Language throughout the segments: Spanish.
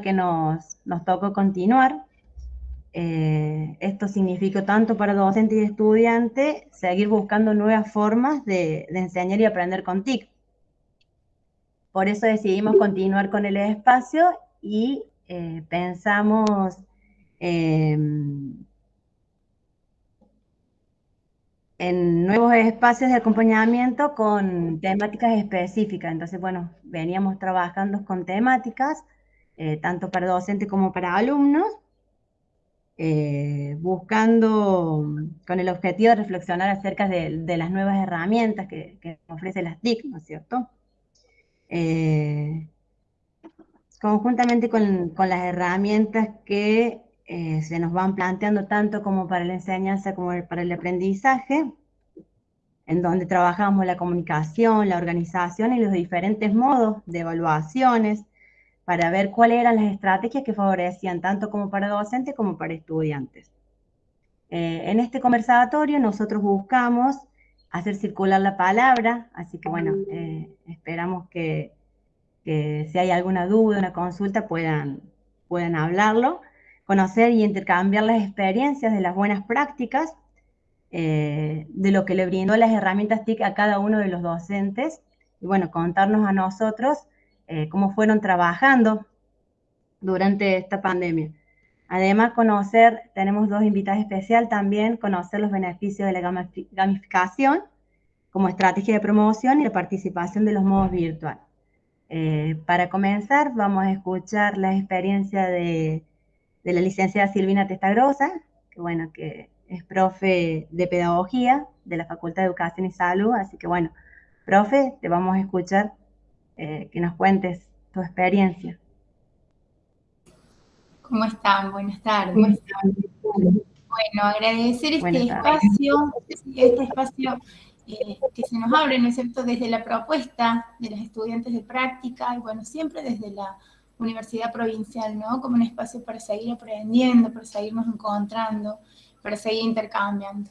que nos, nos tocó continuar. Eh, esto significó tanto para docente y estudiante seguir buscando nuevas formas de, enseñar y aprender con TIC. Por eso decidimos continuar con el espacio y eh, pensamos em, en nuevos espacios de acompañamiento con temáticas específicas. Entonces, bueno, veníamos trabajando con temáticas, eh, tanto para docentes como para alumnos, eh, buscando con el objetivo de reflexionar acerca de, las nuevas herramientas que, ofrece las TIC, ¿no es cierto? Eh, conjuntamente con, las herramientas que eh, se nos van planteando tanto como para la enseñanza como para el aprendizaje, en donde trabajamos la comunicación, la organización y los diferentes modos de evaluaciones, para ver cuáles eran las estrategias que favorecían tanto como para docentes como para estudiantes. Eh, en este conversatorio nosotros buscamos hacer circular la palabra, así que bueno, eh, esperamos que, si hay alguna duda, una consulta, puedan, puedan hablarlo, conocer y intercambiar las experiencias de las buenas prácticas, eh, de lo que le brindó las herramientas TIC a cada uno de los docentes, y bueno, contarnos a nosotros eh, cómo fueron trabajando durante esta pandemia. Además, conocer, tenemos dos invitados especiales también, conocer los beneficios de la gamificación como estrategia de promoción y de participación de los modos virtuales. Eh, para comenzar, vamos a escuchar la experiencia de, de la licenciada Silvina Testagrosa, que bueno, que es profe de pedagogía de la Facultad de Educación y Salud, así que bueno, profe, te vamos a escuchar eh, que nos cuentes tu experiencia. ¿Cómo están? Buenas tardes. Bueno, agradecer este espacio, este espacio eh, que se nos abre, ¿no es cierto?, desde la propuesta de los estudiantes de práctica, y bueno, siempre desde la Universidad Provincial, ¿no?, como un espacio para seguir aprendiendo, para seguirnos encontrando, para seguir intercambiando.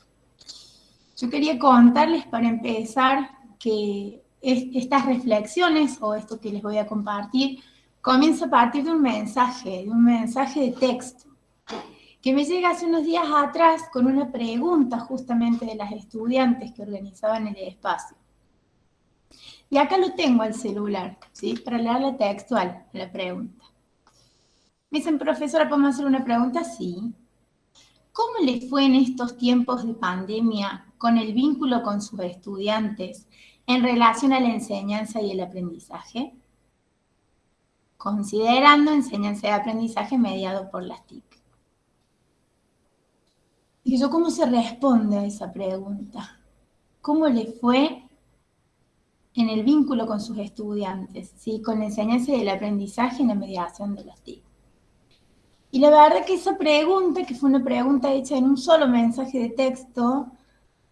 Yo quería contarles para empezar que estas reflexiones o esto que les voy a compartir comienza a partir de un mensaje, de un mensaje de texto, que me llega hace unos días atrás con una pregunta justamente de las estudiantes que organizaban el espacio. Y acá lo tengo al celular, ¿sí? Para leerla textual, la pregunta. Me dicen, profesora, ¿podemos hacer una pregunta? Sí. ¿Cómo le fue en estos tiempos de pandemia con el vínculo con sus estudiantes en relación a la enseñanza y el aprendizaje, considerando enseñanza y aprendizaje mediado por las TIC. Y yo, ¿cómo se responde a esa pregunta? ¿Cómo le fue en el vínculo con sus estudiantes, ¿sí? con la enseñanza y el aprendizaje en la mediación de las TIC? Y la verdad que esa pregunta, que fue una pregunta hecha en un solo mensaje de texto,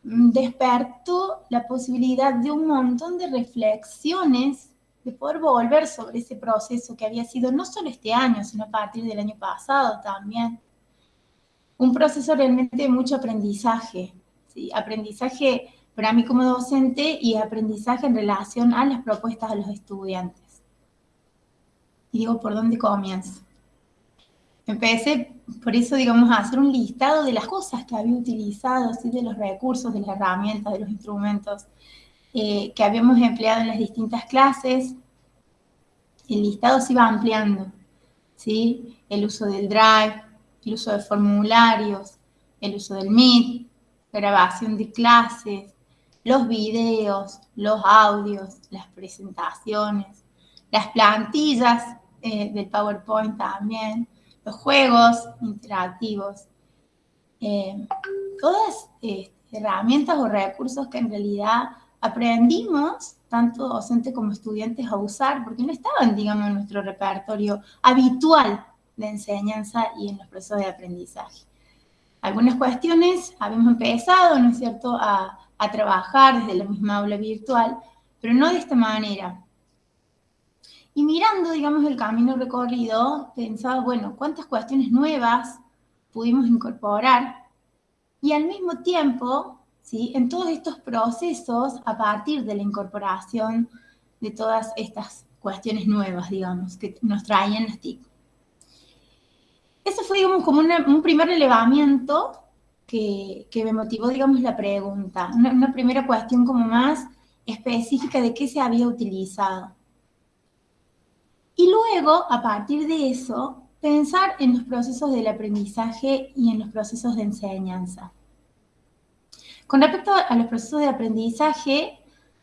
despertó la posibilidad de un montón de reflexiones, de poder volver sobre ese proceso que había sido no solo este año, sino a partir del año pasado también. Un proceso realmente de mucho aprendizaje, aprendizaje para mí como docente y aprendizaje en relación a las propuestas de los estudiantes. Y digo, ¿por dónde comienzo? Empecé, por eso, digamos, a hacer un listado de las cosas que había utilizado, ¿sí? de los recursos, de las herramientas, de los instrumentos eh, que habíamos empleado en las distintas clases. El listado se iba ampliando, ¿sí? El uso del Drive, el uso de formularios, el uso del Meet, grabación de clases, los videos, los audios, las presentaciones, las plantillas eh, del PowerPoint también, los juegos interactivos, eh, todas eh, herramientas o recursos que en realidad aprendimos, tanto docentes como estudiantes, a usar, porque no estaban, digamos, en nuestro repertorio habitual de enseñanza y en los procesos de aprendizaje. Algunas cuestiones habíamos empezado, ¿no es cierto?, a, a trabajar desde la misma aula virtual, pero no de esta manera. Y mirando, digamos, el camino recorrido, pensaba, bueno, ¿cuántas cuestiones nuevas pudimos incorporar? Y al mismo tiempo, ¿sí? en todos estos procesos, a partir de la incorporación de todas estas cuestiones nuevas, digamos, que nos traían las TIC. Eso fue, digamos, como un primer relevamiento que, me motivó, digamos, la pregunta. Una, primera cuestión como más específica de qué se había utilizado. Y luego, a partir de eso, pensar en los procesos del aprendizaje y en los procesos de enseñanza. Con respecto a los procesos de aprendizaje,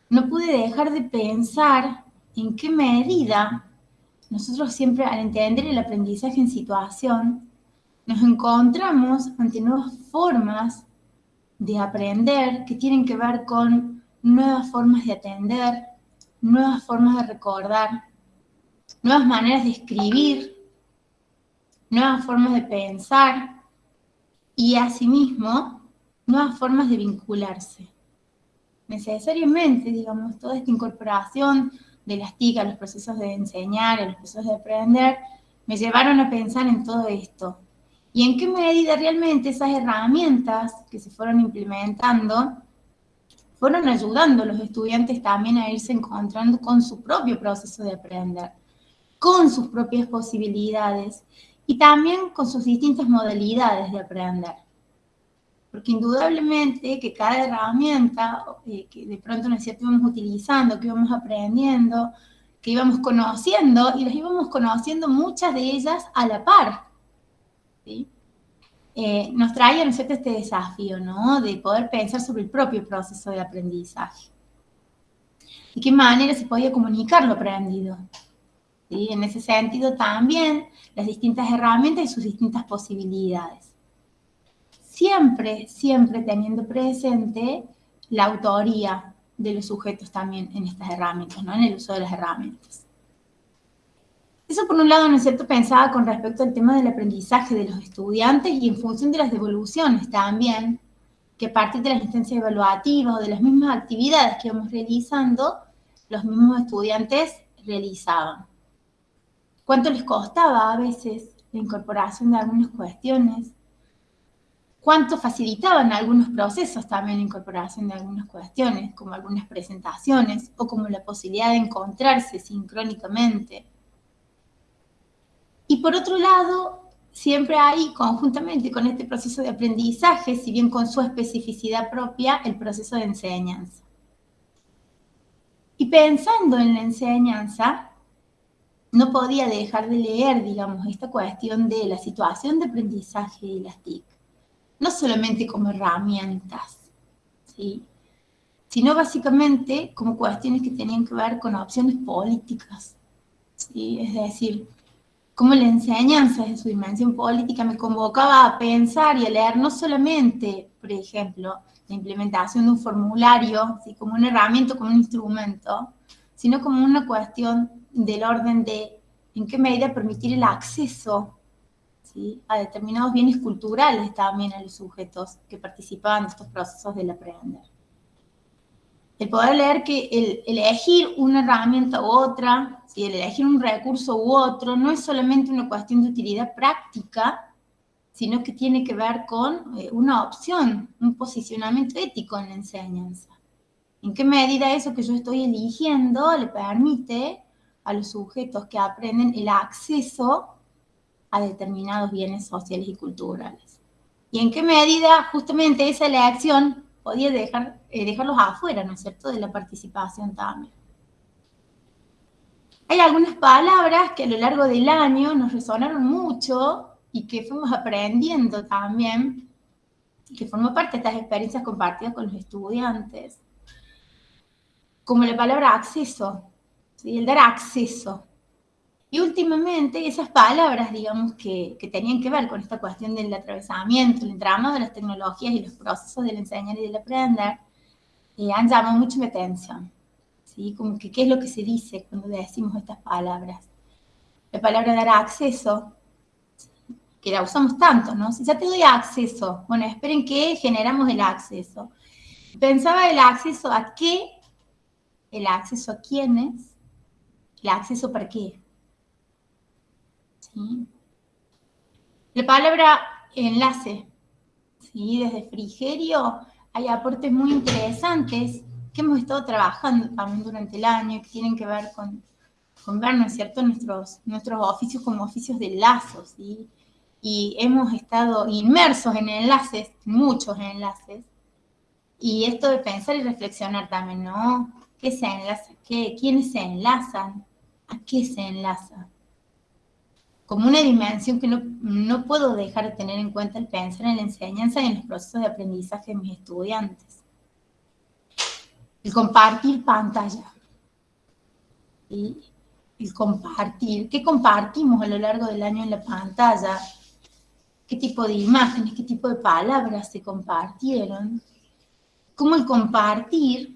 no pude dejar de pensar en qué medida nosotros siempre al entender el aprendizaje en situación, nos encontramos ante nuevas formas de aprender que tienen que ver con nuevas formas de atender, nuevas formas de recordar, nuevas maneras de escribir, nuevas formas de pensar y asimismo nuevas formas de vincularse. Necesariamente, digamos, toda esta incorporación de las TIC a los procesos de enseñar, a los procesos de aprender, me llevaron a pensar en todo esto. Y en qué medida realmente esas herramientas que se fueron implementando fueron ayudando a los estudiantes también a irse encontrando con su propio proceso de aprender, con sus propias posibilidades y también con sus distintas modalidades de aprender. Porque indudablemente que cada herramienta eh, que de pronto nosotros íbamos utilizando, que íbamos aprendiendo, que íbamos conociendo, y las íbamos conociendo muchas de ellas a la par. Eh, nos trae a nosotros este desafío, ¿no? De poder pensar sobre el propio proceso de aprendizaje. ¿De qué manera se podía comunicar lo aprendido? En ese sentido también las distintas herramientas y sus distintas posibilidades. Siempre, siempre teniendo presente la autoría de los sujetos también en estas herramientas, ¿no? en el uso de las herramientas. Eso por un lado, ¿no es cierto?, pensaba con respecto al tema del aprendizaje de los estudiantes y en función de las devoluciones también, que a partir de las instancias evaluativas o de las mismas actividades que íbamos realizando, los mismos estudiantes realizaban cuánto les costaba a veces la incorporación de algunas cuestiones, cuánto facilitaban algunos procesos también la incorporación de algunas cuestiones, como algunas presentaciones o como la posibilidad de encontrarse sincrónicamente. Y por otro lado, siempre hay conjuntamente con este proceso de aprendizaje, si bien con su especificidad propia, el proceso de enseñanza. Y pensando en la enseñanza, no podía dejar de leer, digamos, esta cuestión de la situación de aprendizaje de las TIC, no solamente como herramientas, ¿sí? sino básicamente como cuestiones que tenían que ver con opciones políticas. ¿sí? Es decir, cómo la enseñanza de su dimensión política me convocaba a pensar y a leer no solamente, por ejemplo, la implementación de un formulario, ¿sí? como una herramienta, como un instrumento, sino como una cuestión del orden de en qué medida permitir el acceso a determinados bienes culturales también a los sujetos que participaban en estos procesos del aprender. El poder leer que el, elegir una herramienta u otra, el elegir un recurso u otro, no es solamente una cuestión de utilidad práctica, sino que tiene que ver con eh, una opción, un posicionamiento ético en la enseñanza. ¿En qué medida eso que yo estoy eligiendo le permite a los sujetos que aprenden el acceso a determinados bienes sociales y culturales. Y en qué medida justamente esa elección podía dejar, eh, dejarlos afuera, ¿no es cierto?, de la participación también. Hay algunas palabras que a lo largo del año nos resonaron mucho y que fuimos aprendiendo también, que formó parte de estas experiencias compartidas con los estudiantes, como la palabra acceso, el dar acceso. Y últimamente esas palabras, digamos, que, tenían que ver con esta cuestión del atravesamiento, el entramado de las tecnologías y los procesos del enseñar y del aprender, eh, han llamado mucho mi atención. ¿sí? Como que qué es lo que se dice cuando decimos estas palabras. La palabra dar acceso, que la usamos tanto, ¿no? Si ya te doy acceso, bueno, esperen que generamos el acceso. Pensaba el acceso a qué, el acceso a quiénes, ¿El acceso para qué? ¿Sí? La palabra enlace. ¿Sí? Desde Frigerio hay aportes muy interesantes que hemos estado trabajando también durante el año, que tienen que ver con, con ver, ¿no es cierto?, nuestros, nuestros oficios como oficios de lazo, ¿sí? y hemos estado inmersos en enlaces, muchos enlaces, y esto de pensar y reflexionar también, ¿no? ¿Qué se enlaza? ¿Qué, ¿Quiénes se enlazan? ¿A qué se enlaza? Como una dimensión que no, no puedo dejar de tener en cuenta el pensar en la enseñanza y en los procesos de aprendizaje de mis estudiantes. El compartir pantalla. ¿Sí? El compartir. ¿Qué compartimos a lo largo del año en la pantalla? ¿Qué tipo de imágenes, qué tipo de palabras se compartieron? cómo el compartir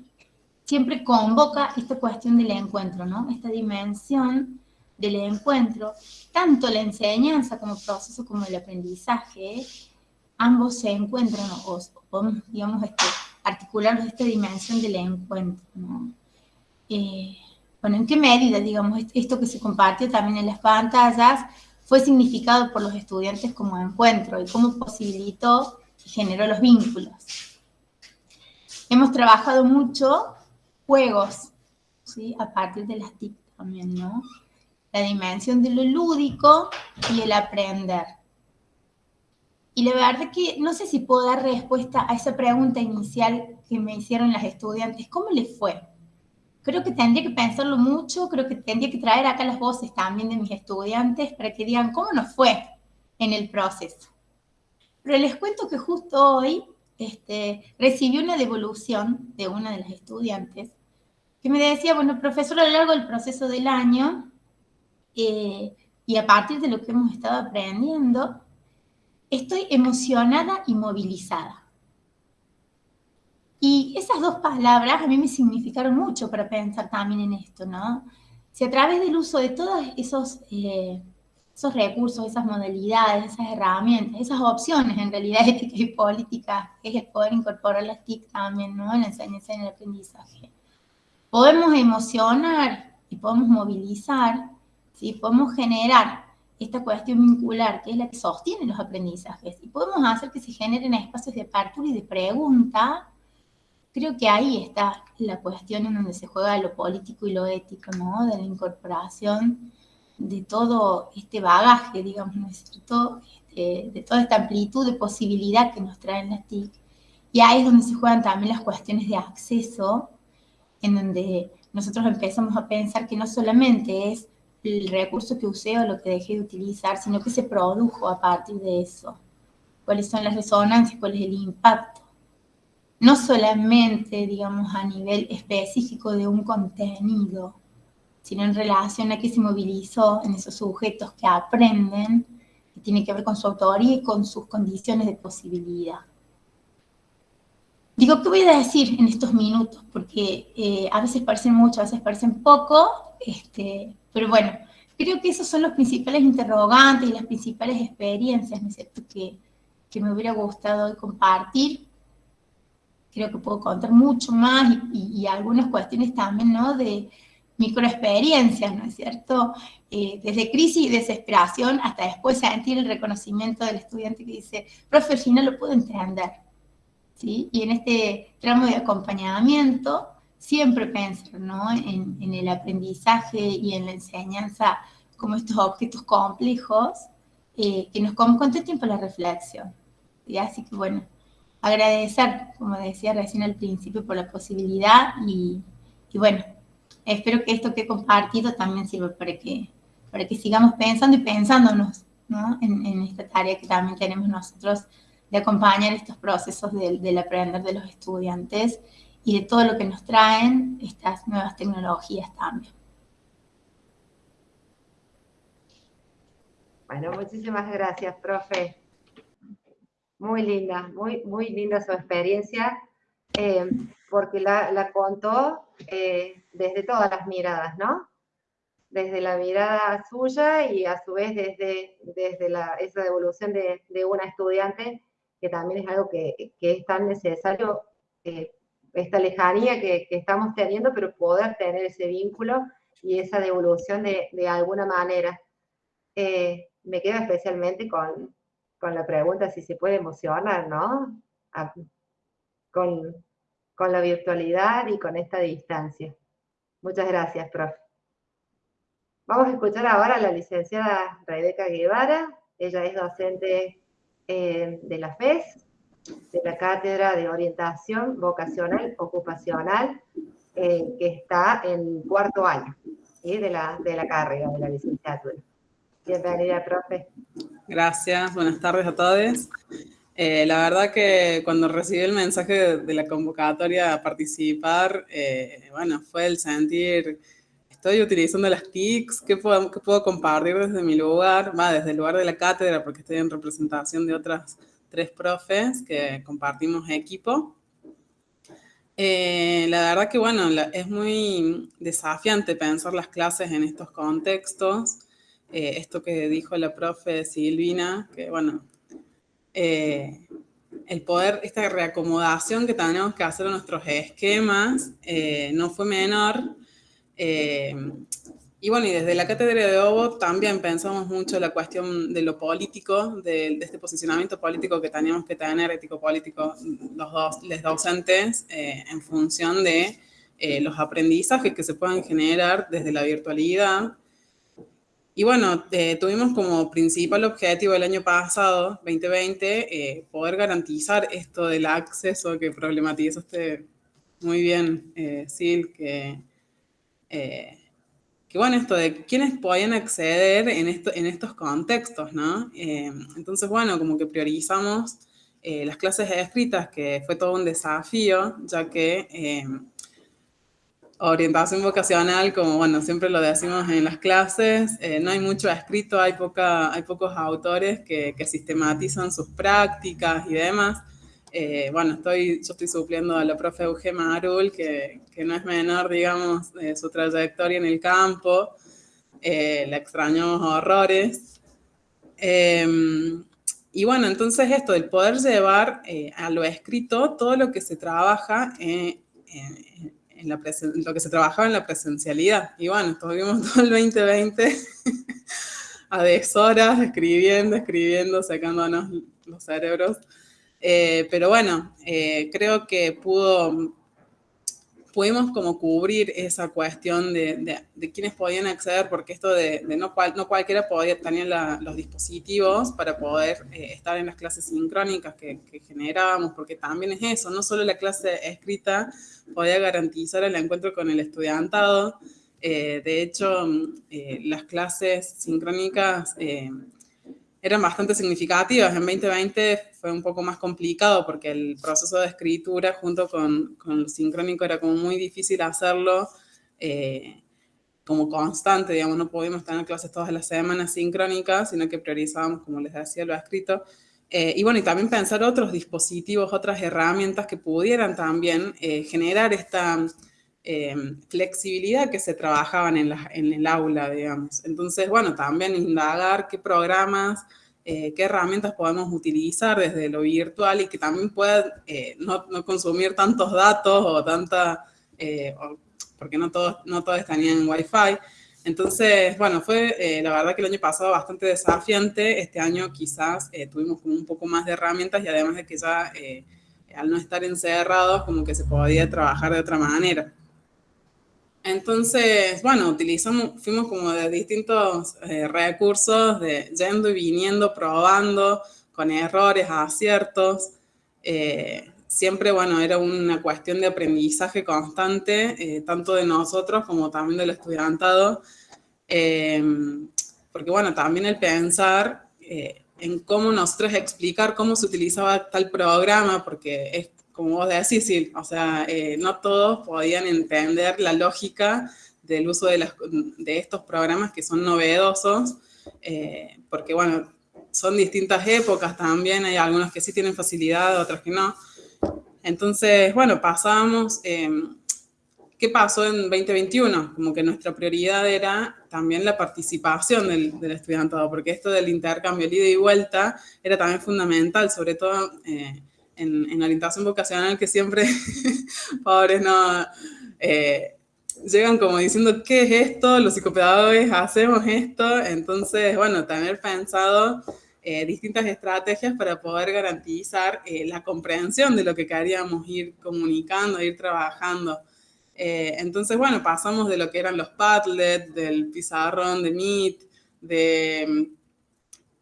siempre convoca esta cuestión del encuentro, ¿no? Esta dimensión del encuentro, tanto la enseñanza como proceso como el aprendizaje, ambos se encuentran o, podemos, digamos, este, articular esta dimensión del encuentro, ¿no? Eh, bueno, ¿en qué medida, digamos, esto que se compartió también en las pantallas fue significado por los estudiantes como encuentro y cómo posibilitó y generó los vínculos? Hemos trabajado mucho juegos, ¿sí? A partir de las TIC también, ¿no? La dimensión de lo lúdico y el aprender. Y la verdad que no sé si puedo dar respuesta a esa pregunta inicial que me hicieron las estudiantes. ¿Cómo les fue? Creo que tendría que pensarlo mucho, creo que tendría que traer acá las voces también de mis estudiantes para que digan cómo nos fue en el proceso. Pero les cuento que justo hoy este, recibí una devolución de una de las estudiantes que me decía, bueno, profesor, a lo largo del proceso del año eh, y a partir de lo que hemos estado aprendiendo, estoy emocionada y movilizada. Y esas dos palabras a mí me significaron mucho para pensar también en esto, ¿no? Si a través del uso de todos esos eh, esos recursos, esas modalidades, esas herramientas, esas opciones en realidad ética y política, es el poder incorporar las TIC también, ¿no? En la enseñanza y en el aprendizaje. Podemos emocionar y podemos movilizar, ¿sí? Podemos generar esta cuestión vincular, que es la que sostiene los aprendizajes, y podemos hacer que se generen espacios de apertura y de pregunta, creo que ahí está la cuestión en donde se juega lo político y lo ético, ¿no? De la incorporación de todo este bagaje, digamos, ¿no es cierto? Este, de toda esta amplitud de posibilidad que nos traen las TIC. Y ahí es donde se juegan también las cuestiones de acceso, en donde nosotros empezamos a pensar que no solamente es el recurso que usé o lo que dejé de utilizar, sino que se produjo a partir de eso. ¿Cuáles son las resonancias? ¿Cuál es el impacto? No solamente, digamos, a nivel específico de un contenido, sino en relación a que se movilizó en esos sujetos que aprenden, que tiene que ver con su autoría y con sus condiciones de posibilidad. Digo, ¿qué voy a decir en estos minutos? Porque eh, a veces parecen mucho, a veces parecen poco, este, pero bueno, creo que esos son los principales interrogantes y las principales experiencias, ¿no es cierto?, que, que me hubiera gustado compartir. Creo que puedo contar mucho más y, y algunas cuestiones también, ¿no?, de, microexperiencias, ¿no es cierto? Eh, desde crisis y desesperación hasta después sentir el reconocimiento del estudiante que dice, profe, al final lo puedo entender. ¿Sí? Y en este tramo de acompañamiento, siempre pensar ¿no? en, el aprendizaje y en la enseñanza como estos objetos complejos eh, que nos conten tiempo la reflexión. ¿sí? Así que bueno, agradecer, como decía recién al principio, por la posibilidad y, y bueno, espero que esto que he compartido también sirva para que, para que sigamos pensando y pensándonos en, esta tarea que también tenemos nosotros de acompañar estos procesos del, aprender de los estudiantes y de todo lo que nos traen estas nuevas tecnologías también. Bueno, muchísimas gracias, profe. Muy linda, muy, muy linda su experiencia, eh, porque la, la contó eh, desde todas las miradas, ¿no? Desde la mirada suya y a su vez desde, desde la, esa devolución de, de una estudiante, que también es algo que, que es tan necesario, eh, esta lejanía que, que, estamos teniendo, pero poder tener ese vínculo y esa devolución de, de alguna manera. Eh, me queda especialmente con, con la pregunta si se puede emocionar, ¿no? con, con la virtualidad y con esta distancia. Muchas gracias, profe. Vamos a escuchar ahora a la licenciada Rebeca Guevara, Ella es docente eh, de la FES, de la Cátedra de Orientación Vocacional Ocupacional, eh, que está en cuarto año de, la, de la carrera, de la licenciatura. Bienvenida, profe. Gracias, buenas tardes a todos. Eh, la verdad que cuando recibí el mensaje de, la convocatoria a participar, bueno, fue el sentir estoy utilizando las TICs, ¿qué puedo, puedo compartir desde mi lugar? Va, desde el lugar de la cátedra, porque estoy en representación de otras tres profes que compartimos equipo. Eh, la verdad que, bueno, es muy desafiante pensar las clases en estos contextos. Eh, esto que dijo la profe Silvina, que, bueno, eh, el poder, esta reacomodación que tenemos que hacer a nuestros esquemas no fue menor eh, y bueno, y desde la cátedra de Obo también pensamos mucho la cuestión de lo político, de, este posicionamiento político que teníamos que tener, ético-político, los dos, los docentes, eh, en función de eh, los aprendizajes que se puedan generar desde la virtualidad. Y bueno, tuvimos como principal objetivo el año pasado, 2020, poder garantizar esto del acceso que problematizaste muy bien, Sil, que eh, que bueno, esto de quiénes podían acceder en, esto, en estos contextos, ¿no? Eh, entonces, bueno, como que priorizamos eh, las clases escritas, que fue todo un desafío, ya que orientación vocacional, como bueno, siempre lo decimos en las clases, no hay mucho escrito, hay, poca, hay pocos autores que, que sistematizan sus prácticas y demás. Eh, bueno, estoy, yo estoy supliendo a la profe Eugema Marul, que, que no es menor, digamos, su trayectoria en el campo. Eh, la extrañamos horrores. Em, y bueno, entonces esto, el poder llevar eh, a lo escrito todo lo que se trabaja en, la lo que se trabajaba en la presencialidad. Y bueno, estuvimos todo el 2020 a deshoras escribiendo, escribiendo, sacándonos los cerebros. Eh, pero bueno, eh, creo que pudo, pudimos como cubrir esa cuestión de, de, quiénes podían acceder, porque esto de, no, cual, no, cualquiera podía tener los dispositivos para poder eh, estar en las clases sincrónicas que, generábamos, porque también es eso, no solo la clase escrita podía garantizar el encuentro con el estudiantado, de hecho, las clases sincrónicas eran bastante significativas. En 2020 fue un poco más complicado porque el proceso de escritura junto con, con el sincrónico era como muy difícil hacerlo eh, como constante, digamos, no podíamos tener clases todas las semanas sincrónicas, sino que priorizábamos, como les decía, lo escrito. Eh, y bueno, y también pensar otros dispositivos, otras herramientas que pudieran también eh, generar esta flexibilidad que se trabajaban en, la, en el aula, digamos. Entonces, bueno, también indagar qué programas eh, qué herramientas podemos utilizar desde lo virtual y que también puedan eh, no, consumir tantos datos o tanta, eh, porque no todos, no todos tenían Wi-Fi. Entonces, bueno, fue la verdad que el año pasado bastante desafiante. Este año quizás tuvimos como un poco más de herramientas y además de que ya al no estar encerrados como que se podía trabajar de otra manera. Entonces, bueno, utilizamos, fuimos como de distintos eh, recursos, de yendo y viniendo, probando, con errores, aciertos. Eh, siempre, bueno, era una cuestión de aprendizaje constante, eh, tanto de nosotros como también del estudiantado. porque, bueno, también el pensar en cómo nosotros explicar cómo se utilizaba tal programa, porque es como vos decís, sí, o sea, eh, no todos podían entender la lógica del uso de, de estos programas que son novedosos, eh, porque bueno, son distintas épocas también, hay algunos que sí tienen facilidad, otros que no. Entonces, bueno, pasamos, em, ¿qué pasó en 2021? Como que nuestra prioridad era también la participación del, del estudiantado, porque esto del intercambio ida y vuelta era también fundamental, sobre todo eh, en, orientación vocacional que siempre, pobres, no, eh, llegan como diciendo, ¿qué es esto? Los psicopedagogos hacemos esto. Entonces, bueno, tener pensado eh, distintas estrategias para poder garantizar eh, la comprensión de lo que queríamos ir comunicando, ir trabajando. entonces, bueno, pasamos de lo que eran los Padlet, del pizarrón de Meet, de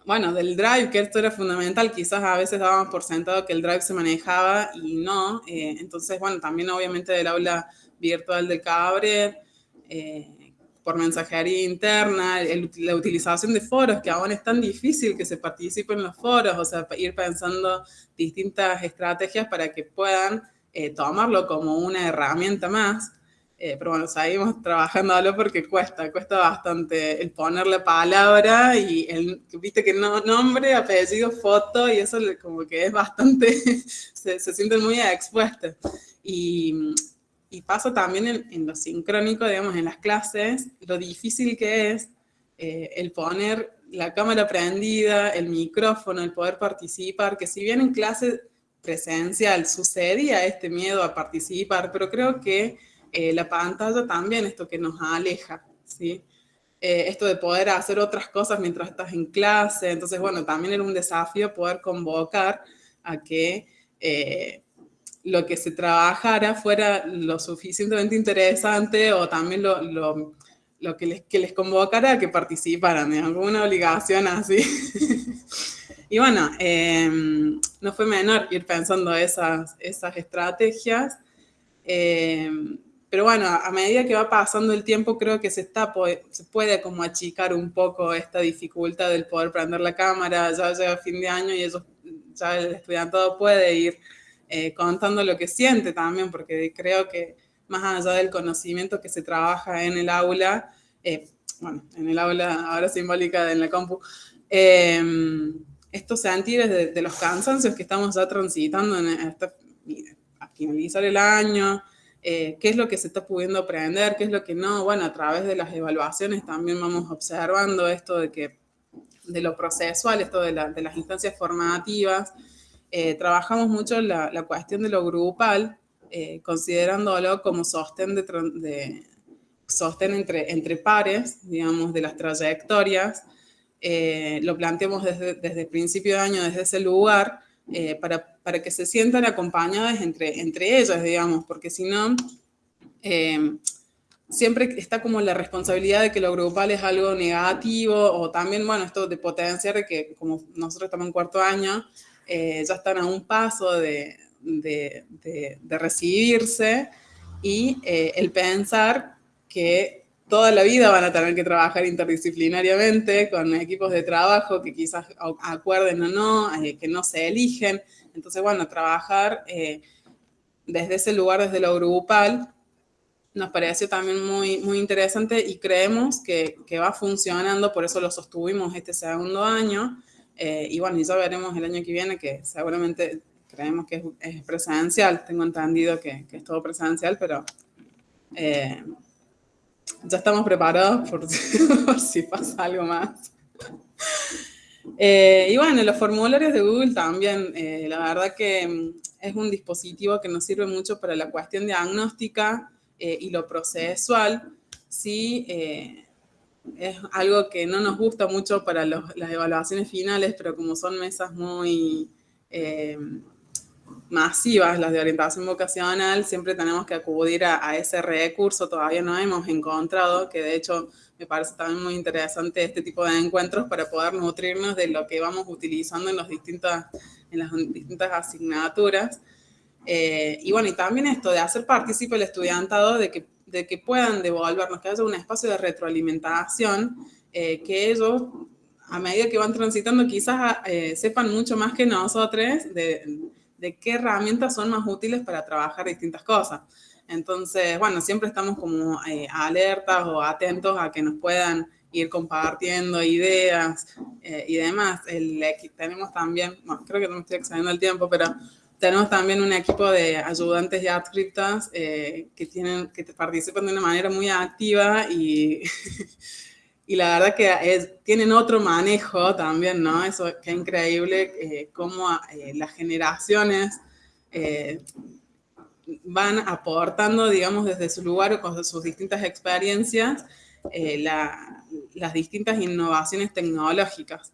bueno, del drive, que esto era fundamental, quizás a veces dábamos por sentado que el drive se manejaba y no. Eh, entonces, bueno, también obviamente del aula virtual de Cabre, eh, por mensajería interna, la utilización de foros, que aún es tan difícil que se participe en los foros, o sea, ir pensando distintas estrategias para que puedan eh, tomarlo como una herramienta más. Eh, pero bueno, seguimos trabajándolo porque cuesta, cuesta bastante el ponerle palabra y el, viste que no, nombre, apellido, foto y eso como que es bastante, se, se sienten muy expuestos. Y, y pasa también en, lo sincrónico, digamos, en las clases, lo difícil que es eh, el poner la cámara prendida, el micrófono, el poder participar, que si bien en clase presencial sucedía este miedo a participar, pero creo que eh, la pantalla también esto que nos aleja, ¿sí? Eh, esto de poder hacer otras cosas mientras estás en clase, entonces, bueno, también era un desafío poder convocar a que eh, lo que se trabajara fuera lo suficientemente interesante o también lo, lo, lo que, les, que les convocara a que participaran, en alguna obligación así. y bueno, no fue menor ir pensando esas, esas estrategias. Eh, pero bueno, a medida que va pasando el tiempo, creo que se, está, se puede como achicar un poco esta dificultad del poder prender la cámara, ya llega fin de año y ellos, ya el estudiantado puede ir eh, contando lo que siente también, porque creo que más allá del conocimiento que se trabaja en el aula, eh, bueno, en el aula ahora simbólica en la compu, eh, estos sentires de, los cansancios que estamos ya transitando en esta, finalizar el año, eh, qué es lo que se está pudiendo aprender, qué es lo que no. Bueno, a través de las evaluaciones también vamos observando esto de que de lo procesual, esto de, las instancias formativas. Eh, trabajamos mucho la, la, cuestión de lo grupal, eh, considerándolo como sostén, de, sostén entre, entre pares, digamos, de las trayectorias. lo planteamos desde, desde el principio de año, desde ese lugar, para para que se sientan acompañadas entre, entre ellas, digamos, porque si no, eh, siempre está como la responsabilidad de que lo grupal es algo negativo, o también, bueno, esto de potenciar que como nosotros estamos en cuarto año, eh, ya están a un paso de, de, de, recibirse, y eh, el pensar que toda la vida van a tener que trabajar interdisciplinariamente con equipos de trabajo que quizás acuerden o no, que no se eligen. Entonces, bueno, trabajar eh, desde ese lugar, desde lo grupal, nos pareció también muy, muy interesante y creemos que, que va funcionando, por eso lo sostuvimos este segundo año. Eh, y bueno, ya veremos el año que viene, que seguramente creemos que es, presencial. Tengo entendido que, que, es todo presencial, pero eh, ya estamos preparados por, si pasa algo más. Eh, y bueno, los formularios de Google también, eh, la verdad que mm, es un dispositivo que nos sirve mucho para la cuestión diagnóstica eh, y lo procesual. Sí, es algo que no nos gusta mucho para las evaluaciones finales, pero como son mesas muy masivas, las de orientación vocacional, siempre tenemos que acudir a, a ese recurso, todavía no hemos encontrado, que de hecho me parece también muy interesante este tipo de encuentros para poder nutrirnos de lo que vamos utilizando en, los distintas, en las distintas asignaturas. Eh, y bueno, y también esto de hacer partícipe el estudiantado de que, de que puedan devolvernos, que haya un espacio de retroalimentación, eh, que ellos, a medida que van transitando, quizás eh, sepan mucho más que nosotros de, de qué herramientas son más útiles para trabajar distintas cosas. Entonces, bueno, siempre estamos como eh, alertas o atentos a que nos puedan ir compartiendo ideas eh, y demás. El, tenemos también, bueno, creo que no me estoy excediendo el tiempo, pero tenemos también un equipo de ayudantes y adscriptas eh, que, tienen, que participan de una manera muy activa y, y la verdad que tienen otro manejo también, ¿no? Eso que es increíble, cómo las generaciones van aportando, digamos, desde su lugar o con sus distintas experiencias, eh, las distintas innovaciones tecnológicas.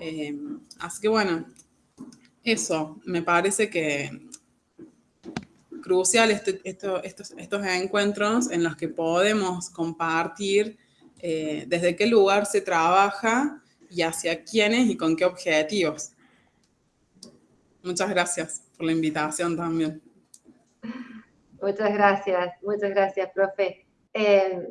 Eh, así que bueno, eso me parece que crucial este, estos, estos, encuentros en los que podemos compartir eh, desde qué lugar se trabaja y hacia quiénes y con qué objetivos. Muchas gracias por la invitación también. Muchas gracias, muchas gracias, profe. Eh,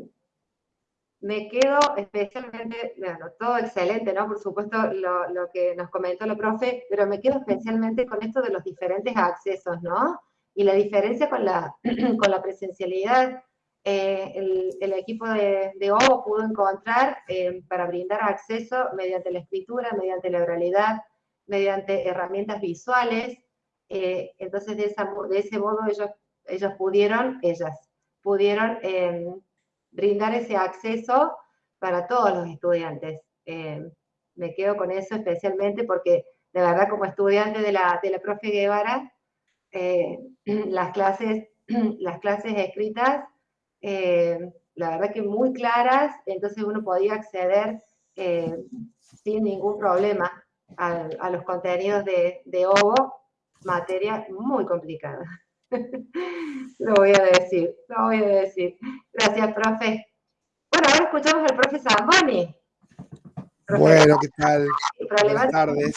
me quedo especialmente, bueno, todo excelente, ¿no? Por supuesto, lo, que nos comentó la profe, pero me quedo especialmente con esto de los diferentes accesos, ¿no? Y la diferencia con la, con la presencialidad. Eh, el, equipo de, de OVO pudo encontrar eh, para brindar acceso mediante la escritura, mediante la oralidad, mediante herramientas visuales. Eh, entonces, de, esa, de ese modo, ellos, ellos pudieron, ellas, pudieron brindar ese acceso para todos los estudiantes. Eh, me quedo con eso especialmente porque de verdad como estudiante de la, de la profe Guevara, eh, las, clases, las clases escritas, eh, la verdad que muy claras, entonces uno podía acceder sin ningún problema a, a, los contenidos de, de OVO, materia muy complicada. lo voy a decir, lo voy a decir. Gracias, profe. Bueno, ahora escuchamos al profe Zamboni. bueno, ¿qué tal? Buenas tardes.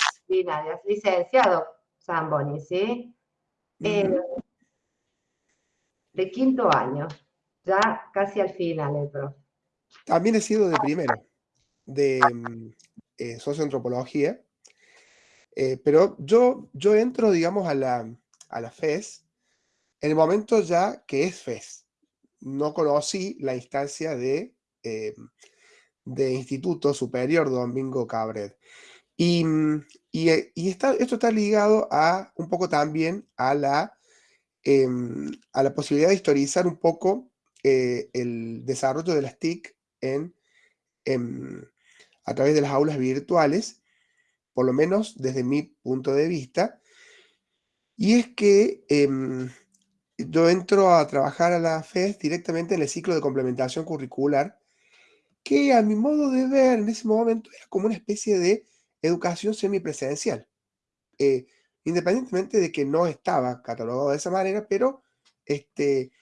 Licenciado Zamboni, ¿sí? Eh, de quinto año, ya casi al final el. También he sido de primero, de mm, eh, socioantropología, eh, pero yo, yo entro, digamos, a la, a la FES en el momento ya que es FES. No conocí la instancia de, eh, de Instituto Superior Domingo Cabret. Y, eh, esto está ligado a un poco también a la, em, a la posibilidad de historizar un poco eh, el desarrollo de las TIC en, a través de las aulas virtuales, por lo menos desde mi punto de vista, y es que em, yo entro a trabajar a la FES directamente en el ciclo de complementación curricular, que a mi modo de ver en ese momento era como una especie de educación semipresencial. Eh, independientemente de que no estaba catalogado de esa manera, pero este,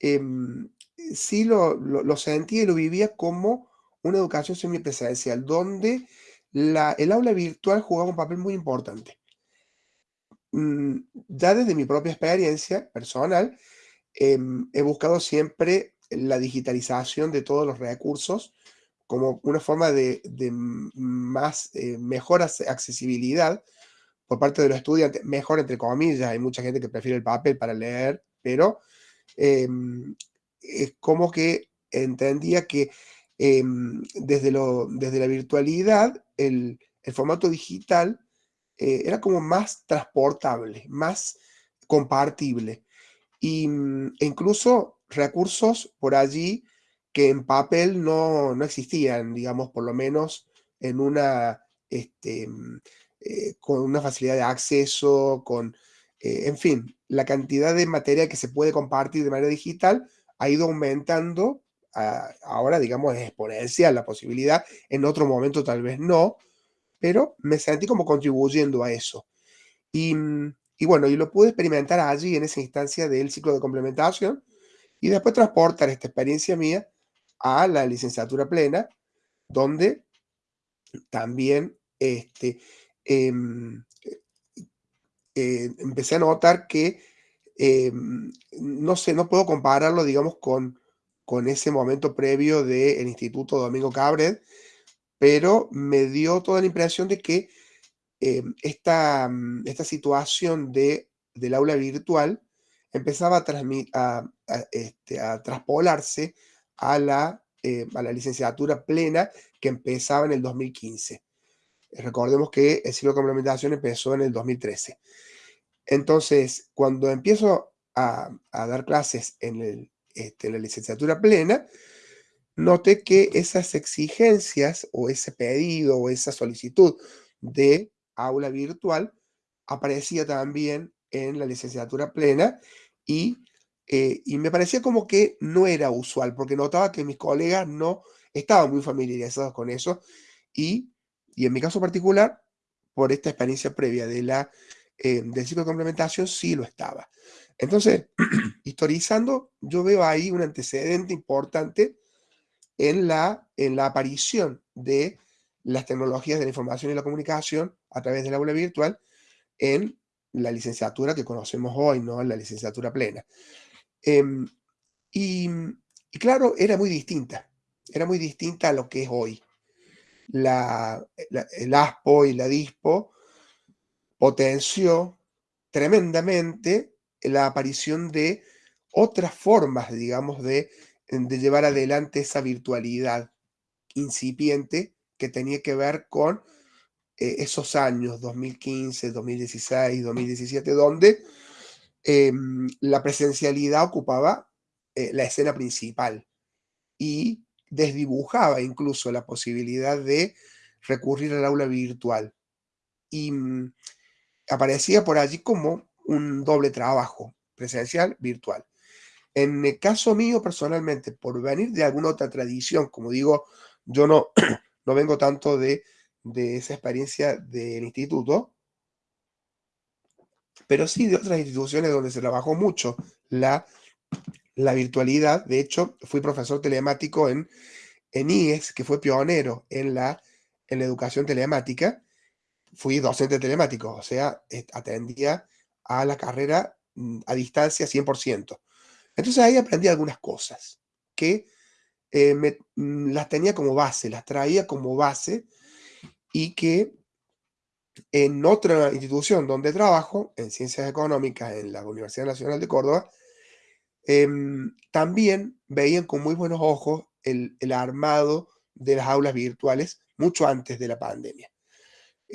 em, sí lo, lo, sentía y lo vivía como una educación semipresencial, donde la, el aula virtual jugaba un papel muy importante. Mm, ya desde mi propia experiencia personal, em, he buscado siempre la digitalización de todos los recursos como una forma de, más, eh, mejor accesibilidad por parte de los estudiantes, mejor entre comillas, hay mucha gente que prefiere el papel para leer, pero em, es como que entendía que em, desde, lo, desde la virtualidad, el, el formato digital eh, era como más transportable, más compartible. Y, mm, e incluso recursos por allí que en papel no, no existían, digamos, por lo menos en una, este, mm, eh, con una facilidad de acceso, con, eh, en fin, la cantidad de materia que se puede compartir de manera digital ha ido aumentando, ahora digamos es exponencial la posibilidad, en otro momento tal vez no, pero me sentí como contribuyendo a eso. Y, mm, y, bueno, y lo pude experimentar allí en esa instancia del ciclo de complementación y después transportar esta experiencia mía a la licenciatura plena, donde también este, em, eh, empecé a notar que, em, no sé, no puedo compararlo, digamos, con, con ese momento previo del Instituto Domingo Cabret, pero me dio toda la impresión de que eh, esta, esta, situación de, del aula virtual empezaba a, este, a, traspolarse a la, eh, a la licenciatura plena que empezaba en el 2015. Recordemos que el ciclo de complementación empezó en el 2013. Entonces, cuando empiezo a, dar clases en, este, en la licenciatura plena, note que esas exigencias o ese pedido o esa solicitud de aula virtual aparecía también en la licenciatura plena y, eh, y, me parecía como que no era usual, porque notaba que mis colegas no estaban muy familiarizados con eso y, y en mi caso particular, por esta experiencia previa de la, eh, del ciclo de complementación, sí lo estaba. Entonces, historizando, yo veo ahí un antecedente importante en la, en la aparición de las tecnologías de la información y la comunicación a través del aula virtual en la licenciatura que conocemos hoy, ¿no? La licenciatura plena. Em, y, claro, era muy distinta, era muy distinta a lo que es hoy. La, el ASPO y la DISPO potenció tremendamente la aparición de otras formas, digamos, de, llevar adelante esa virtualidad incipiente que tenía que ver con eh, esos años, 2015, 2016, 2017, donde em, la presencialidad ocupaba eh, la escena principal y desdibujaba incluso la posibilidad de recurrir al aula virtual. Y mm, aparecía por allí como un doble trabajo, presencial, virtual. En el caso mío, personalmente, por venir de alguna otra tradición, como digo, yo no, no vengo tanto de de esa experiencia del instituto, pero sí de otras instituciones donde se trabajó mucho la, la virtualidad. De hecho, fui profesor telemático en, en IES, que fue pionero en la, en la educación telemática. Fui docente telemático, o sea, atendía a la carrera mm, a distancia 100%. Entonces ahí aprendí algunas cosas que eh, me, mm, las tenía como base, las traía como base y que en otra institución donde trabajo, en Ciencias Económicas, en la Universidad Nacional de Córdoba, em, también veían con muy buenos ojos el, armado de las aulas virtuales mucho antes de la pandemia,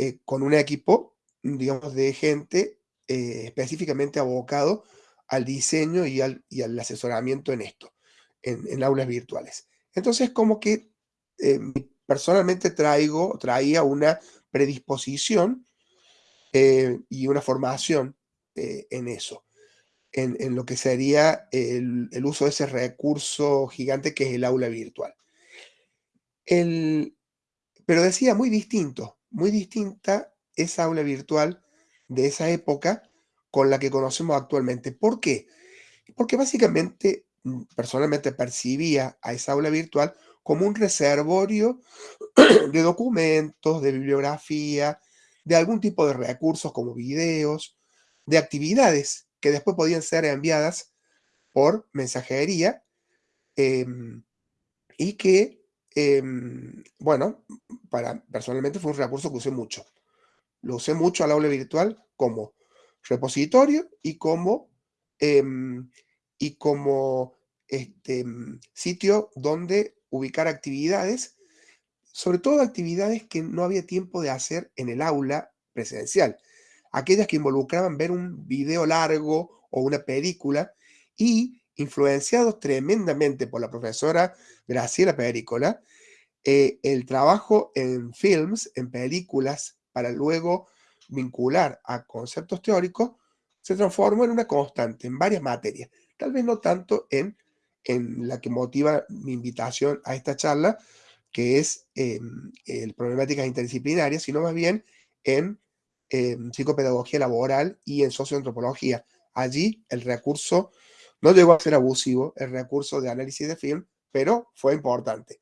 eh, con un equipo, digamos, de gente eh, específicamente abocado al diseño y al, asesoramiento en esto, en, aulas virtuales. Entonces, como que eh, personalmente traigo, traía una predisposición y una formación en eso, en, lo que sería el, uso de ese recurso gigante que es el aula virtual. pero decía, muy distinto, muy distinta esa aula virtual de esa época con la que conocemos actualmente. ¿Por qué? Porque básicamente, mm, personalmente percibía a esa aula virtual como un reservorio de documentos, de bibliografía, de algún tipo de recursos como videos, de actividades que después podían ser enviadas por mensajería em, y que, em, bueno, para, personalmente fue un recurso que usé mucho. Lo usé mucho al aula virtual como repositorio y como, em, y como este, sitio donde ubicar actividades, sobre todo actividades que no había tiempo de hacer en el aula presencial, aquellas que involucraban ver un video largo o una película y influenciados tremendamente por la profesora Graciela Pericola, eh, el trabajo en films, en películas, para luego vincular a conceptos teóricos, se transformó en una constante en varias materias, tal vez no tanto en en la que motiva mi invitación a esta charla, que es em, el problemáticas interdisciplinarias, sino más bien en em, psicopedagogía laboral y en socioantropología. Allí el recurso no llegó a ser abusivo, el recurso de análisis de film, pero fue importante,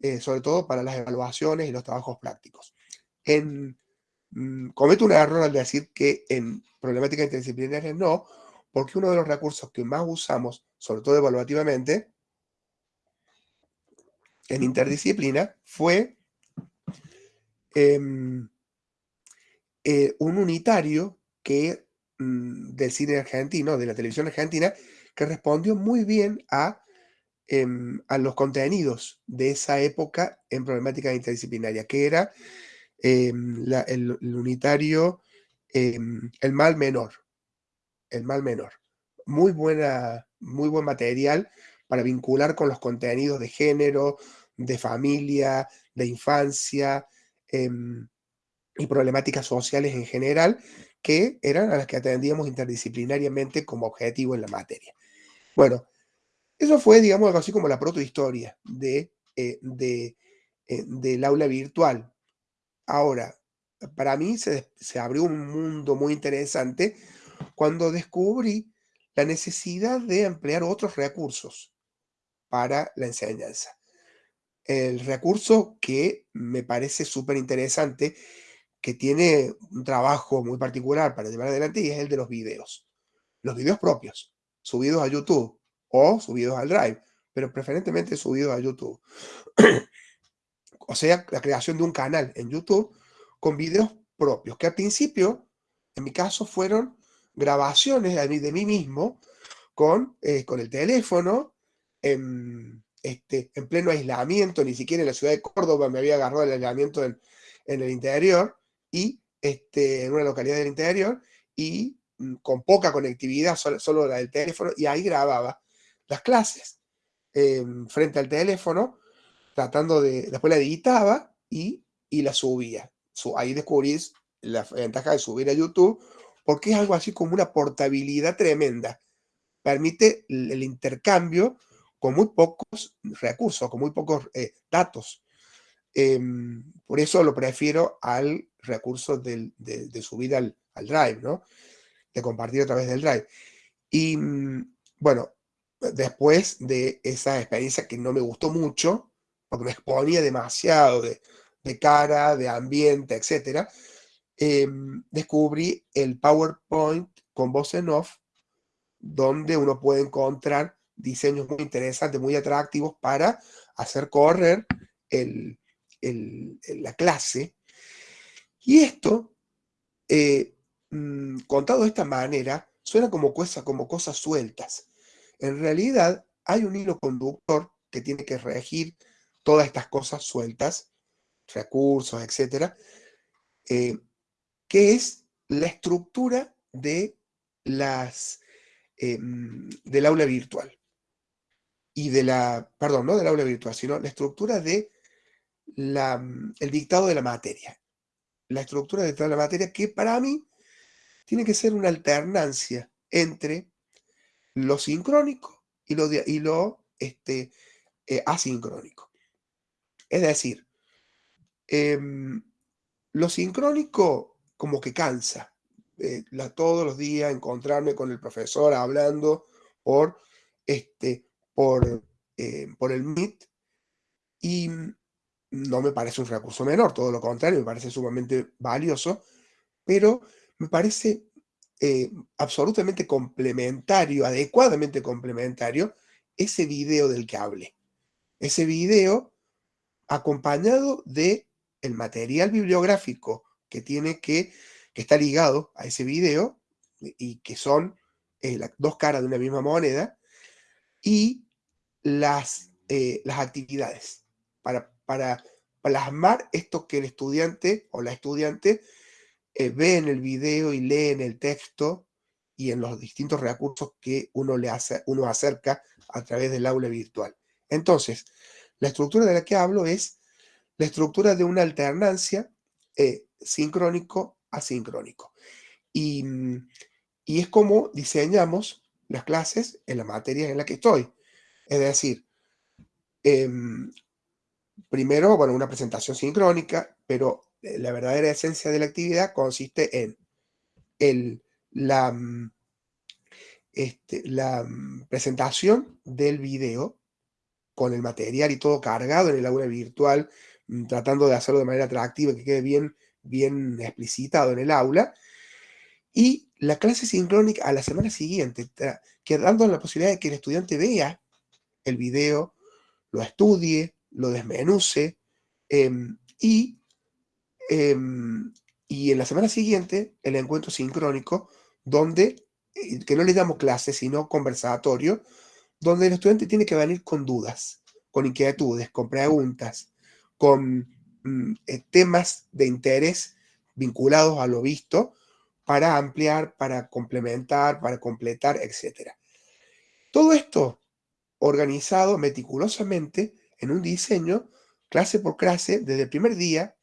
eh, sobre todo para las evaluaciones y los trabajos prácticos. En, mm, cometo un error al decir que en problemáticas interdisciplinarias no, porque uno de los recursos que más usamos, sobre todo evaluativamente, en interdisciplina, fue em, eh, un unitario que, mm, del cine argentino, de la televisión argentina, que respondió muy bien a, em, a los contenidos de esa época en problemática interdisciplinaria, que era em, el, unitario El mal menor el mal menor. Muy, buena, muy buen material para vincular con los contenidos de género, de familia, de infancia em, y problemáticas sociales en general, que eran a las que atendíamos interdisciplinariamente como objetivo en la materia. Bueno, eso fue, digamos, algo así como la protohistoria de, eh, eh, del aula virtual. Ahora, para mí se, se abrió un mundo muy interesante cuando descubrí la necesidad de emplear otros recursos para la enseñanza. el recurso que me parece súper interesante, que tiene un trabajo muy particular para llevar adelante es el de los videos. Los videos propios, subidos a YouTube o subidos al Drive, pero preferentemente subidos a YouTube. o sea, la creación de un canal en YouTube con videos propios, que al principio, en mi caso, fueron grabaciones de mí, de mí mismo con, eh, con el teléfono, en, este, en pleno aislamiento, ni siquiera en la ciudad de Córdoba me había agarrado el aislamiento en, el interior, y este, en una localidad del interior, y con poca conectividad, solo, la del teléfono, y ahí grababa las clases em, frente al teléfono, tratando de, después la editaba y, y la subía. ahí descubrís la ventaja de subir a YouTube, porque es algo así como una portabilidad tremenda. Permite el intercambio con muy pocos recursos, con muy pocos eh, datos. Em, por eso lo prefiero al recurso de, subir al, Drive, ¿no? De compartir a través del Drive. Y mm, bueno, después de esa experiencia que no me gustó mucho, porque me exponía demasiado de, cara, de ambiente, etc., em, descubrí el PowerPoint con voz en off, donde uno puede encontrar diseños muy interesantes, muy atractivos para hacer correr la clase. Y esto, eh, mm, contado de esta manera, suena como, como cosas sueltas. En realidad, hay un hilo conductor que tiene que regir todas estas cosas sueltas, recursos, etcétera, eh, que es la estructura de las, eh, mm, del aula virtual y de la, perdón, no del aula virtual, sino la estructura de la, mm, el dictado de la materia. La estructura de la materia que para mí tiene que ser una alternancia entre lo sincrónico y lo, y lo este, eh, asincrónico. Es decir, em, lo sincrónico como que cansa. Eh, todos los días encontrarme con el profesor hablando por este, por, eh, por el MIT y no me parece un recurso menor, todo lo contrario, me parece sumamente valioso, pero me parece eh, absolutamente complementario, adecuadamente complementario, ese video del que hable. Ese video acompañado de el material bibliográfico que tiene que, que está ligado a ese video y que son eh, las dos caras de una misma moneda, y las, eh, las actividades para, para, plasmar esto que el estudiante o la estudiante eh, ve en el video y lee en el texto y en los distintos recursos que uno, le hace, uno acerca a través del aula virtual. Entonces, la estructura de la que hablo es la estructura de una alternancia eh, sincrónico-asincrónico. Y, y es como diseñamos las clases en la materia en la que estoy. Es decir, em, primero, bueno, una presentación sincrónica, pero la verdadera esencia de la actividad consiste en el, la, este, la presentación del video con el material y todo cargado en el aula virtual, mm, tratando de hacerlo de manera atractiva, que quede bien, bien explicitado en el aula, y la clase sincrónica a la semana siguiente, quedando la posibilidad de que el estudiante vea el video, lo estudie, lo desmenuce, em, y, em, y en la semana siguiente el encuentro sincrónico, donde, eh, que no le damos clase, sino conversatorio, donde el estudiante tiene que venir con dudas, con inquietudes, con preguntas, con mm, eh, temas de interés vinculados a lo visto, para ampliar, para complementar, para completar, etc. Todo esto organizado meticulosamente en un diseño, clase por clase, desde el primer día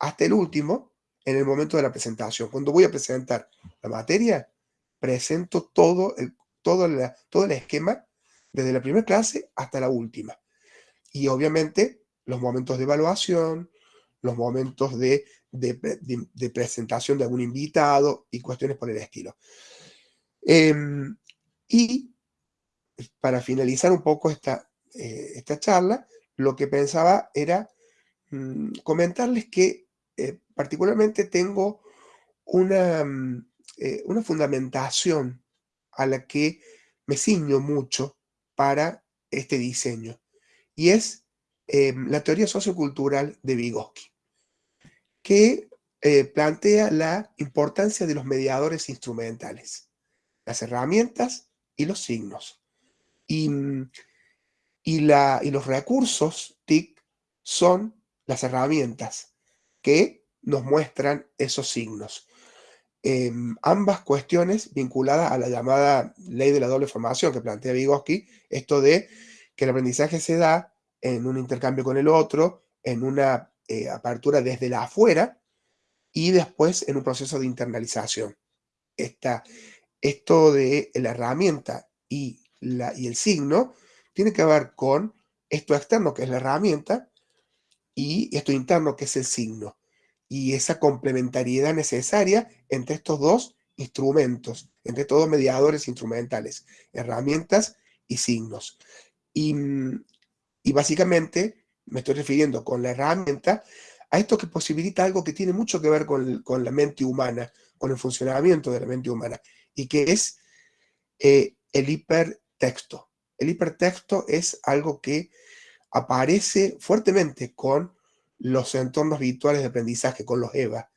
hasta el último, en el momento de la presentación. Cuando voy a presentar la materia, presento todo el, todo todo el esquema, desde la primera clase hasta la última. Y obviamente los momentos de evaluación, los momentos de, presentación de algún invitado y cuestiones por el estilo. Em, y para finalizar un poco esta, eh, esta charla, lo que pensaba era mm, comentarles que eh, particularmente tengo una, mm, eh, una fundamentación a la que me ciño mucho para este diseño, y es em, la teoría sociocultural de Vygotsky, que eh, plantea la importancia de los mediadores instrumentales, las herramientas y los signos. Y, mm, y, la, y los recursos TIC son las herramientas que nos muestran esos signos. Em, ambas cuestiones vinculadas a la llamada ley de la doble formación que plantea Vygotsky, esto de que el aprendizaje se da en un intercambio con el otro, en una eh, apertura desde la afuera y después en un proceso de internalización. Esta, esto de la herramienta y, y el signo tiene que ver con esto externo que es la herramienta y esto interno que es el signo y esa complementariedad necesaria entre estos dos instrumentos, entre estos dos mediadores instrumentales, herramientas y signos. Y, mm, y, básicamente me estoy refiriendo con la herramienta a esto que posibilita algo que tiene mucho que ver con, con la mente humana, con el funcionamiento de la mente humana, y que es eh, el hipertexto. El hipertexto es algo que aparece fuertemente con los entornos virtuales de aprendizaje, con los EVA.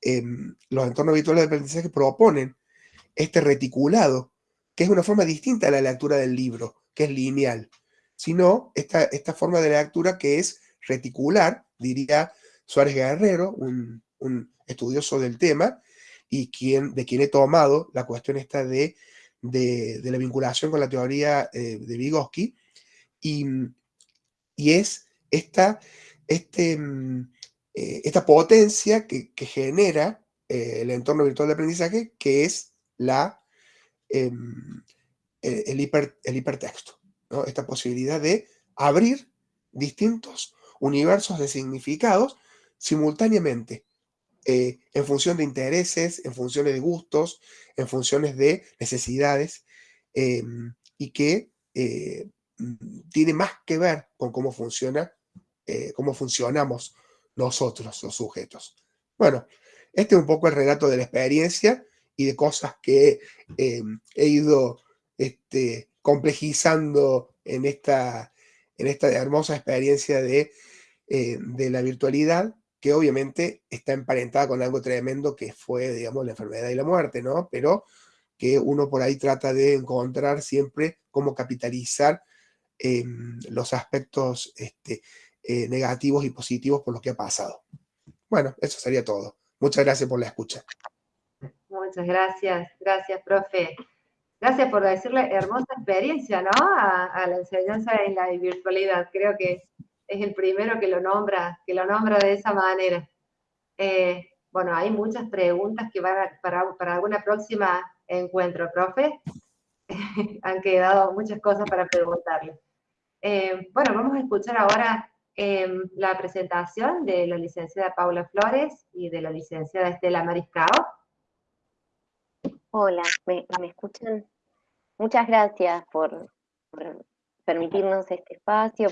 Em, los entornos virtuales de aprendizaje proponen este reticulado, que es una forma distinta a la lectura del libro, que es lineal, sino esta, esta forma de lectura que es reticular, diría Suárez Guerrero, un, estudioso del tema, y quien, de quien he tomado la cuestión esta de, de, la vinculación con la teoría eh, de Vygotsky, y, y es esta este, mm, eh, esta potencia que, genera eh, el entorno virtual de aprendizaje, que es la, em, el, hipertexto. Esta posibilidad de abrir distintos universos de significados simultáneamente, eh, en función de intereses, en funciones de gustos, en funciones de necesidades, em, y que tiene más que ver con cómo funciona eh, cómo funcionamos nosotros, los sujetos. Bueno, este es un poco el relato de la experiencia y de cosas que eh, he ido este, complejizando en esta, en esta hermosa experiencia de, eh, de la virtualidad, que obviamente está emparentada con algo tremendo que fue, digamos, la enfermedad y la muerte, ¿no? Pero que uno por ahí trata de encontrar siempre cómo capitalizar los aspectos este, eh, negativos y positivos por lo que ha pasado. Bueno, eso sería todo. Muchas gracias por la escucha. Muchas gracias, gracias, profe. Gracias por decirle hermosa experiencia, ¿no? A, la enseñanza en la virtualidad. Creo que es el primero que lo nombra, que lo nombra de esa manera. Eh, bueno, hay muchas preguntas que van para, para alguna próxima encuentro, profe. Han quedado muchas cosas para preguntarle. Eh, bueno, vamos a escuchar ahora Em, la presentación de la licenciada Paula Flores y de la licenciada Estela Mariscao. Hola, ¿me, escuchan? Muchas gracias por, permitirnos este espacio,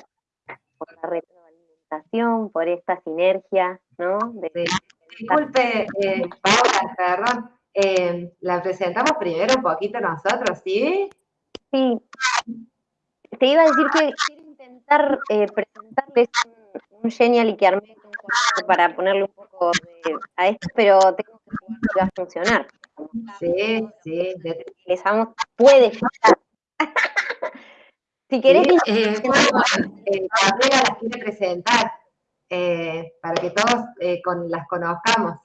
por la retroalimentación, por esta sinergia, ¿no? Disculpe, eh, Paula, perdón, em, la presentamos primero un poquito nosotros, ¿sí? Sí. Te iba a decir que intentar eh, presentarles un, genial y que armé para ponerle un poco a esto, pero tengo que ver si va a funcionar. Sí, sí. Empezamos, puede fallar. si querés... Sí, eh, bueno, eh, las quiere presentar eh, para que todos eh, con, las conozcamos.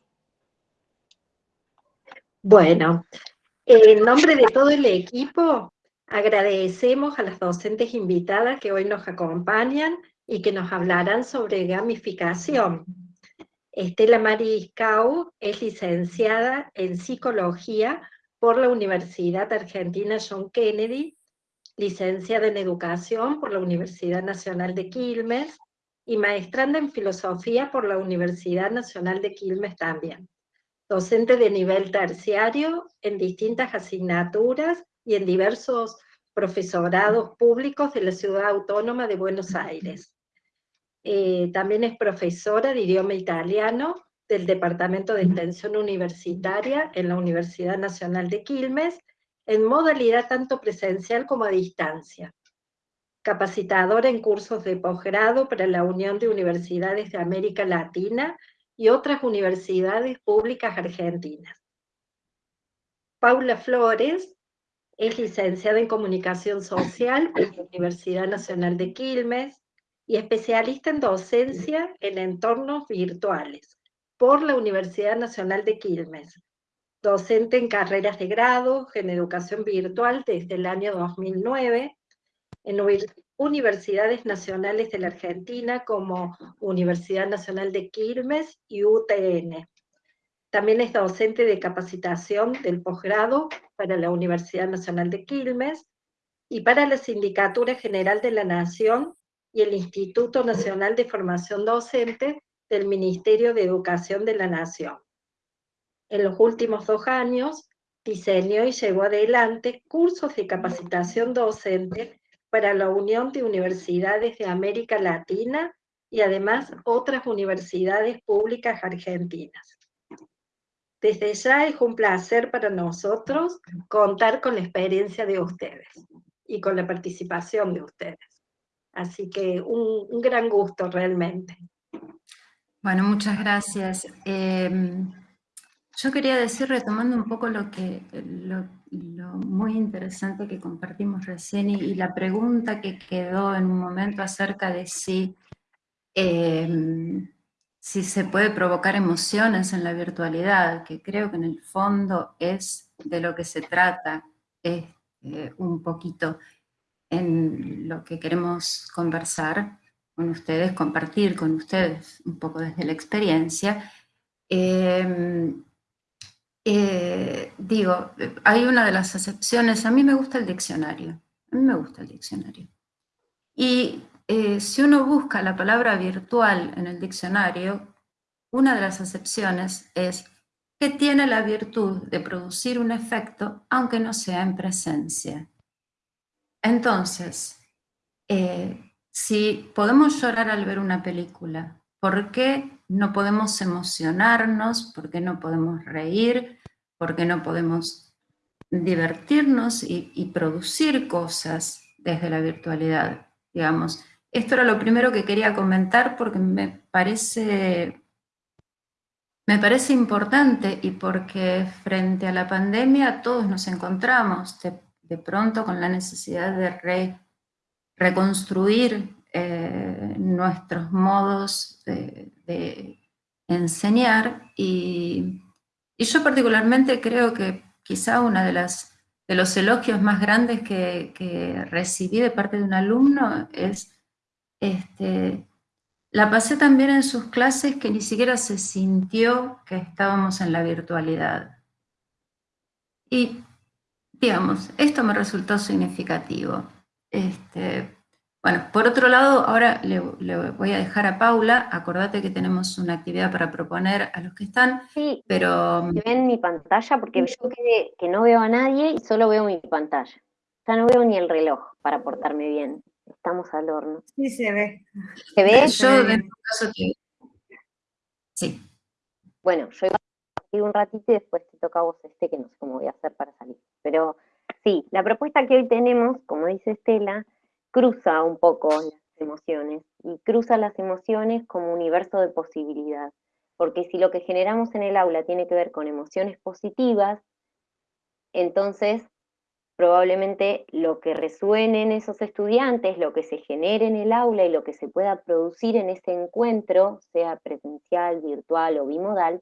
Bueno, en nombre de todo el equipo, Agradecemos a las docentes invitadas que hoy nos acompañan y que nos hablarán sobre gamificación. Estela Mariscau es licenciada en Psicología por la Universidad Argentina John Kennedy, licenciada en Educación por la Universidad Nacional de Quilmes y maestranda en Filosofía por la Universidad Nacional de Quilmes también. Docente de nivel terciario en distintas asignaturas y en diversos profesorados públicos de la Ciudad Autónoma de Buenos Aires. Eh, también es profesora de idioma italiano del Departamento de Extensión Universitaria en la Universidad Nacional de Quilmes, en modalidad tanto presencial como a distancia. Capacitadora en cursos de posgrado para la Unión de Universidades de América Latina y otras universidades públicas argentinas. Paula Flores es licenciada en Comunicación Social en la Universidad Nacional de Quilmes y especialista en docencia en entornos virtuales por la Universidad Nacional de Quilmes. Docente en carreras de grado en educación virtual desde el año 2009 en universidades nacionales de la Argentina como Universidad Nacional de Quilmes y UTN. También es docente de capacitación del posgrado para la Universidad Nacional de Quilmes y para la Sindicatura General de la Nación y el Instituto Nacional de Formación Docente del Ministerio de Educación de la Nación. En los últimos dos años, diseñó y llevó adelante cursos de capacitación docente para la Unión de Universidades de América Latina y además otras universidades públicas argentinas. Desde ya es un placer para nosotros contar con la experiencia de ustedes y con la participación de ustedes. Así que un, gran gusto realmente. Bueno, muchas gracias. Em, yo quería decir, retomando un poco lo, que, lo, muy interesante que compartimos recién y, la pregunta que quedó en un momento acerca de si em, si se puede provocar emociones en la virtualidad, que creo que en el fondo es de lo que se trata, es eh, un poquito en lo que queremos conversar con ustedes, compartir con ustedes un poco desde la experiencia. Em, eh, digo, hay una de las acepciones, a mí me gusta el diccionario, a mí me gusta el diccionario. Y eh, si uno busca la palabra virtual en el diccionario, una de las acepciones es que tiene la virtud de producir un efecto aunque no sea en presencia. Entonces, eh, si podemos llorar al ver una película, ¿por qué no podemos emocionarnos? ¿Por qué no podemos reír? ¿Por qué no podemos divertirnos y, y producir cosas desde la virtualidad? Digamos, esto era lo primero que quería comentar porque me parece, me parece importante y porque frente a la pandemia todos nos encontramos de, pronto con la necesidad de reconstruir eh, nuestros modos de, enseñar y, yo particularmente creo que quizá una de las de los elogios más grandes que, que recibí de parte de un alumno es este, la pasé también en sus clases que ni siquiera se sintió que estábamos en la virtualidad. Y, digamos, esto me resultó significativo. Este, bueno, por otro lado, ahora le, voy a dejar a Paula, acordate que tenemos una actividad para proponer a los que están, sí, pero... ven mi pantalla porque yo que, que no veo a nadie y solo veo mi pantalla. Ya no veo ni el reloj para portarme bien. Estamos al horno. Sí, se ve. ¿Se ve? Yo, en tu caso, sí. Bueno, yo iba a partir un ratito y después te toca a vos este, que no sé cómo voy a hacer para salir. Pero sí, la propuesta que hoy tenemos, como dice Estela, cruza un poco las emociones y cruza las emociones como universo de posibilidad. Porque si lo que generamos en el aula tiene que ver con emociones positivas, entonces probablemente lo que resuene en esos estudiantes, lo que se genere en el aula y lo que se pueda producir en ese encuentro, sea presencial, virtual o bimodal,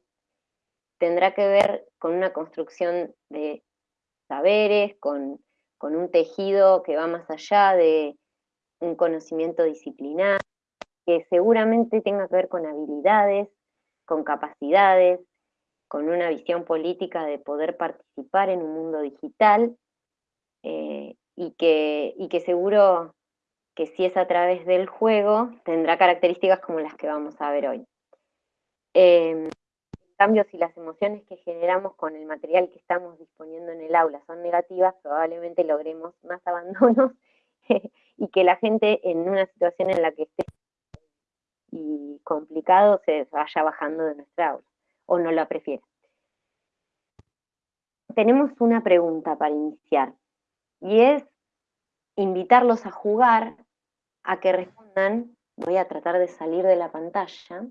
tendrá que ver con una construcción de saberes, con, un tejido que va más allá de un conocimiento disciplinar, que seguramente tenga que ver con habilidades, con capacidades, con una visión política de poder participar en un mundo digital eh, y, que, y que seguro que si es a través del juego, tendrá características como las que vamos a ver hoy. Em, en cambio, si las emociones que generamos con el material que estamos disponiendo en el aula son negativas, probablemente logremos más abandonos y que la gente en una situación en la que esté y complicado se vaya bajando de nuestra aula, o no la prefiera. Tenemos una pregunta para iniciar, y es invitarlos a jugar, a que respondan, voy a tratar de salir de la pantalla,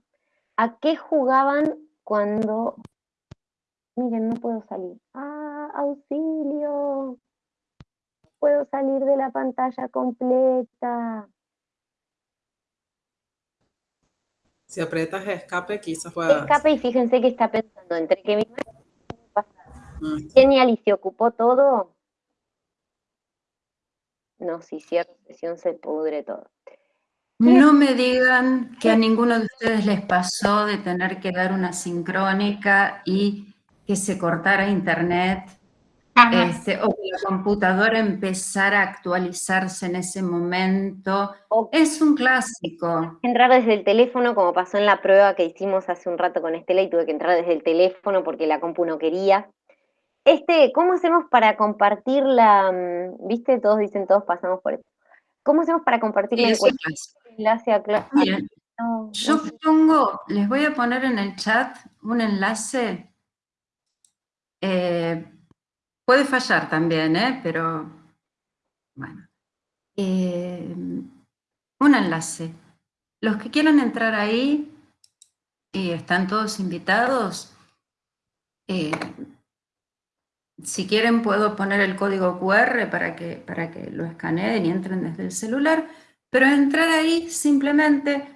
a qué jugaban cuando... Miren, no puedo salir. ¡Ah, auxilio! puedo salir de la pantalla completa. Si apretas escape, quizás puedas... Escape y fíjense que está pensando entre que mi Ah, Genial, y se ocupó todo. No, si cierro sesión se pudre todo. No me digan que a ninguno de ustedes les pasó de tener que dar una sincrónica y que se cortara internet, este, o que la computadora empezara a actualizarse en ese momento. O- Es un clásico. Entrar desde el teléfono, como pasó en la prueba que hicimos hace un rato con Estela y tuve que entrar desde el teléfono porque la compu no quería. Este, ¿cómo hacemos para compartir la, mm, viste, todos dicen, todos pasamos por esto. ¿Cómo hacemos para compartir la enlace a no, no yo sé. pongo, les voy a poner en el chat un enlace. eh, puede fallar también, ¿eh? pero bueno. Eh, un enlace. Los que quieran entrar ahí y están todos invitados, eh, si quieren puedo poner el código QR para que, para que lo escaneen y entren desde el celular, pero entrar ahí simplemente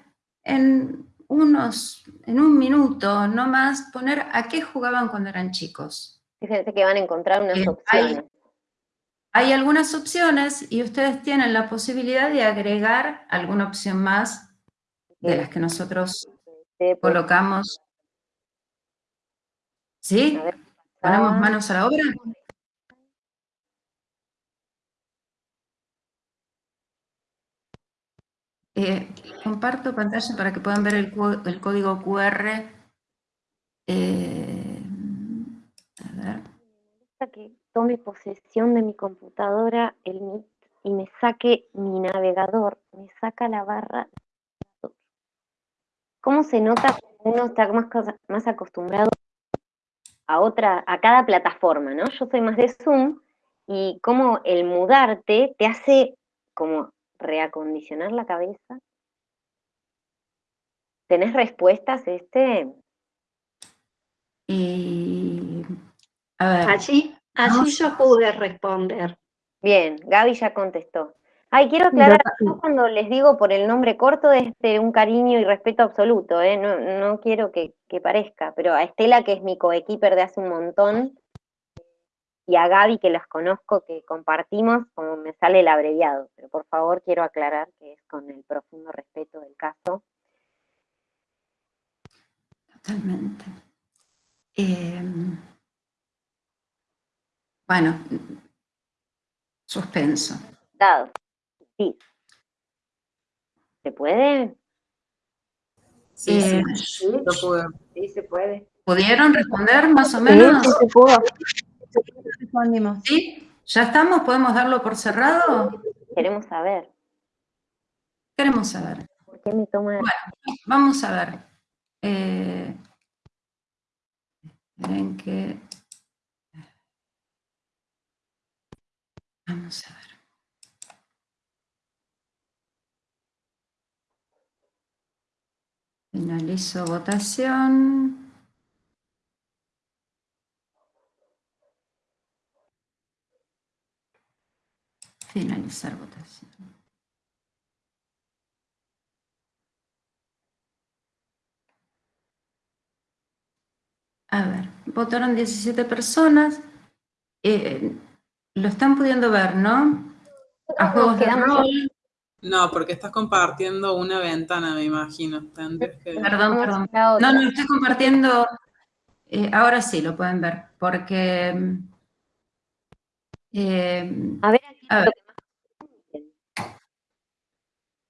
en unos, en un minuto, no más, poner a qué jugaban cuando eran chicos. Fíjense que van a encontrar unas Eh, opciones. hay- Hay algunas opciones y ustedes tienen la posibilidad de agregar alguna opción más de las que nosotros pues, colocamos. ¿Sí? A ver, ¿Ponemos ah. manos a la obra? Eh, comparto pantalla para que puedan ver el, código QR. Eh, a ver. gusta que tome posesión de mi computadora, el Meet, y me saque mi navegador, me saca la barra. ¿Cómo se nota que uno está más, más acostumbrado a otra, a cada plataforma, ¿no? Yo soy más de Zoom y cómo el mudarte te hace como reacondicionar la cabeza. ¿Tenés respuestas, este? Y, a ver, Allí, allí yo pude responder. Bien, Gaby ya contestó. Ay, quiero aclarar, yo cuando les digo por el nombre corto es de un cariño y respeto absoluto, ¿eh? no, no quiero que, que parezca, pero a Estela, que es mi coequiper de hace un montón, y a Gaby, que las conozco, que compartimos, como me sale el abreviado, pero por favor quiero aclarar que es con el profundo respeto del caso. totalmente. Eh, bueno, suspenso. Dado. Sí. ¿Se puede? Sí, sí, Eh, Sí, sí, se puede. ¿Pudieron responder más o menos? se pudo. Respondimos. ¿Sí? ¿Ya estamos? ¿Podemos darlo por cerrado? Queremos saber. Queremos saber. ¿Por qué me toma Vamos a ver. Eh, esperen que... Vamos a ver. Finalizo votación. Finalizar votación. A ver, votaron 17 personas. Eh, lo están pudiendo ver, ¿no? A juegos de rol. No, porque estás compartiendo una ventana, me imagino. Que... Perdón, perdón. No, no, estoy compartiendo. eh, ahora sí lo pueden ver, porque. eh, A ver, aquí A ver.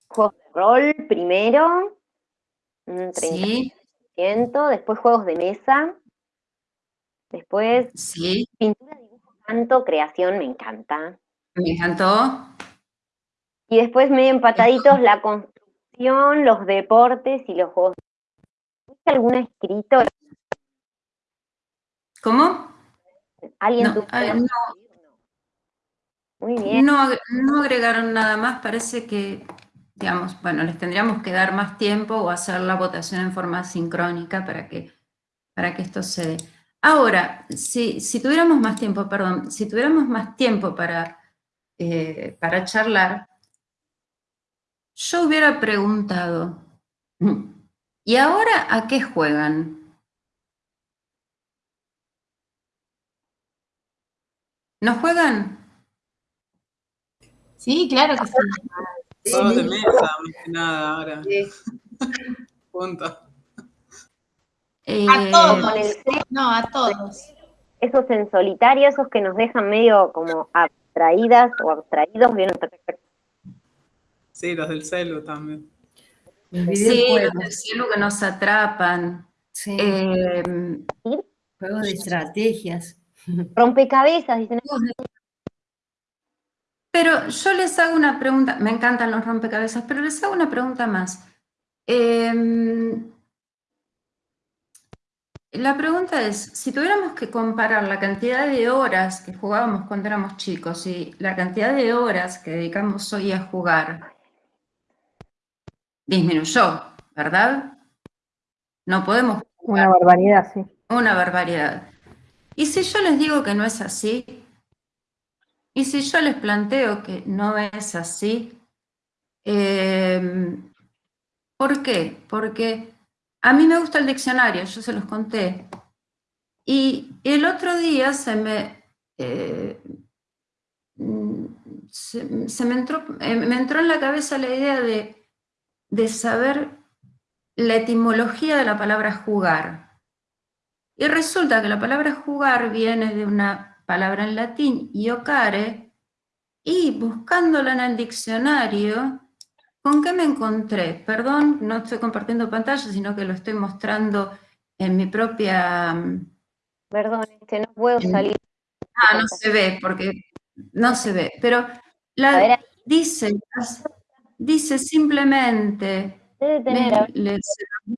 Juegos de rol primero, un 30%, sí, después juegos de mesa, después sí, pintura, dibujo, canto, creación, me encanta. me encantó. Y después medio empataditos la construcción los deportes y los juegos. ¿Tuviste alguna escrito? ¿Cómo? ¿Alguien No, tuvo no. Muy bien. No, no agregaron nada más, parece que, digamos, bueno, les tendríamos que dar más tiempo o hacer la votación en forma sincrónica para que, para que esto se dé. Ahora, si, si tuviéramos más tiempo, perdón, si tuviéramos más tiempo para, eh, para charlar, yo hubiera preguntado, ¿y ahora a qué juegan? ¿No juegan? Sí, claro que sí. Juegos de mesa, más que nada, ahora. Sí. Punto. A Eh, todos. El C, No, a todos. esos en solitario, esos que nos dejan medio como abstraídas o abstraídos. Sí, los del celu también. Sí, los del cielo que nos atrapan. Sí, Eh, juegos de estrategias. Rompecabezas, dicen. pero yo les hago una pregunta, me encantan los rompecabezas, pero les hago una pregunta más. Eh, la pregunta es, si tuviéramos que comparar la cantidad de horas que jugábamos cuando éramos chicos y la cantidad de horas que dedicamos hoy a jugar, disminuyó, ¿verdad? No podemos Una barbaridad, sí. Una barbaridad. ¿Y si yo les digo que no es así? ¿Y si yo les planteo que no es así? Eh, ¿Por qué? Porque a mí me gusta el diccionario, yo se los conté. Y el otro día se me, eh, mm, se, se me, entró, eh, me entró en la cabeza la idea de, de saber la etimología de la palabra jugar. Y resulta que la palabra jugar viene de una palabra en latín, iocare, y buscándola en el diccionario, ¿con qué me encontré? Perdón, no estoy compartiendo pantalla, sino que lo estoy mostrando en mi propia... mm, Perdón, este, no puedo salir. Ah, no se ve, porque no se ve, pero la, dice, dice simplemente, les, les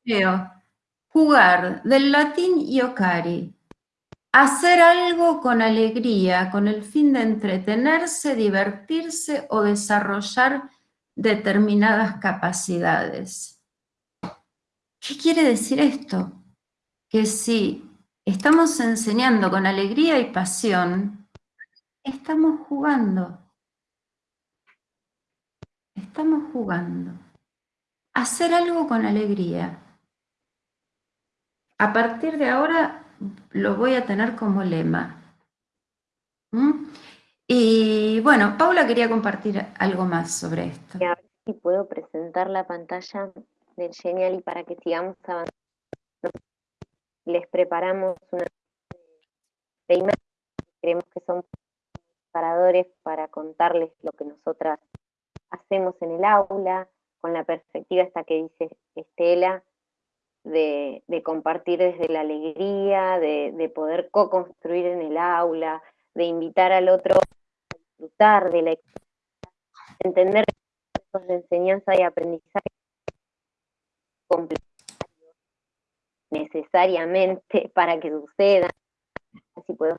leo, jugar, del latín iocari, hacer algo con alegría, con el fin de entretenerse, divertirse o desarrollar determinadas capacidades. ¿Qué quiere decir esto? Que si estamos enseñando con alegría y pasión, estamos jugando. Estamos jugando. Hacer algo con alegría. A partir de ahora lo voy a tener como lema. ¿Mm? Y bueno, Paula quería compartir algo más sobre esto. a ver si puedo presentar la pantalla del Genial y para que sigamos avanzando. Les preparamos una de imágenes que creemos que son paradores para contarles lo que nosotras hacemos en el aula, con la perspectiva esta que dice Estela, de, compartir desde la alegría, de, de poder co-construir en el aula, de invitar al otro a disfrutar de la experiencia, entender los de enseñanza y aprendizaje necesariamente para que sucedan. Así puedo.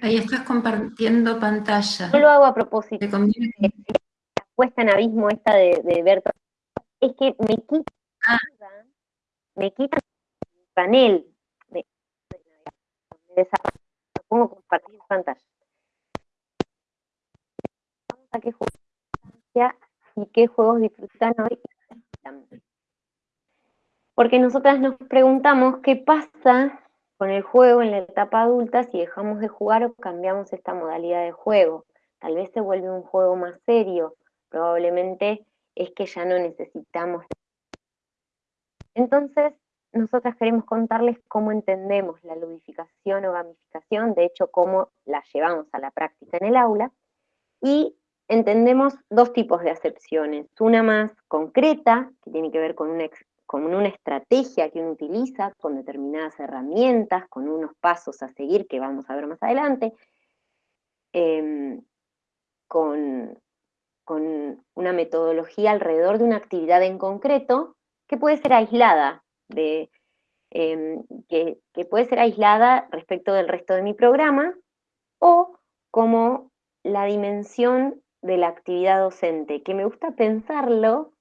Ahí estás compartiendo pantalla. Yo lo hago a propósito. Que- la puesta en abismo esta de, de ver es que me quita Ah. me quita el panel de desarrollo. Lo pongo compartir pantalla. Vamos a qué juegos y qué juegos disfrutan hoy. Porque nosotras nos preguntamos qué pasa con el juego en la etapa adulta si dejamos de jugar o cambiamos esta modalidad de juego. Tal vez se vuelve un juego más serio, probablemente es que ya no necesitamos. Entonces, nosotras queremos contarles cómo entendemos la ludificación o gamificación, de hecho, cómo la llevamos a la práctica en el aula, y entendemos dos tipos de acepciones. Una más concreta, que tiene que ver con una, con una estrategia que uno utiliza, con determinadas herramientas, con unos pasos a seguir que vamos a ver más adelante, em, con con una metodología alrededor de una actividad en concreto que puede ser aislada, de, em, que, que puede ser aislada respecto del resto de mi programa, o como la dimensión de la actividad docente, que me gusta pensarlo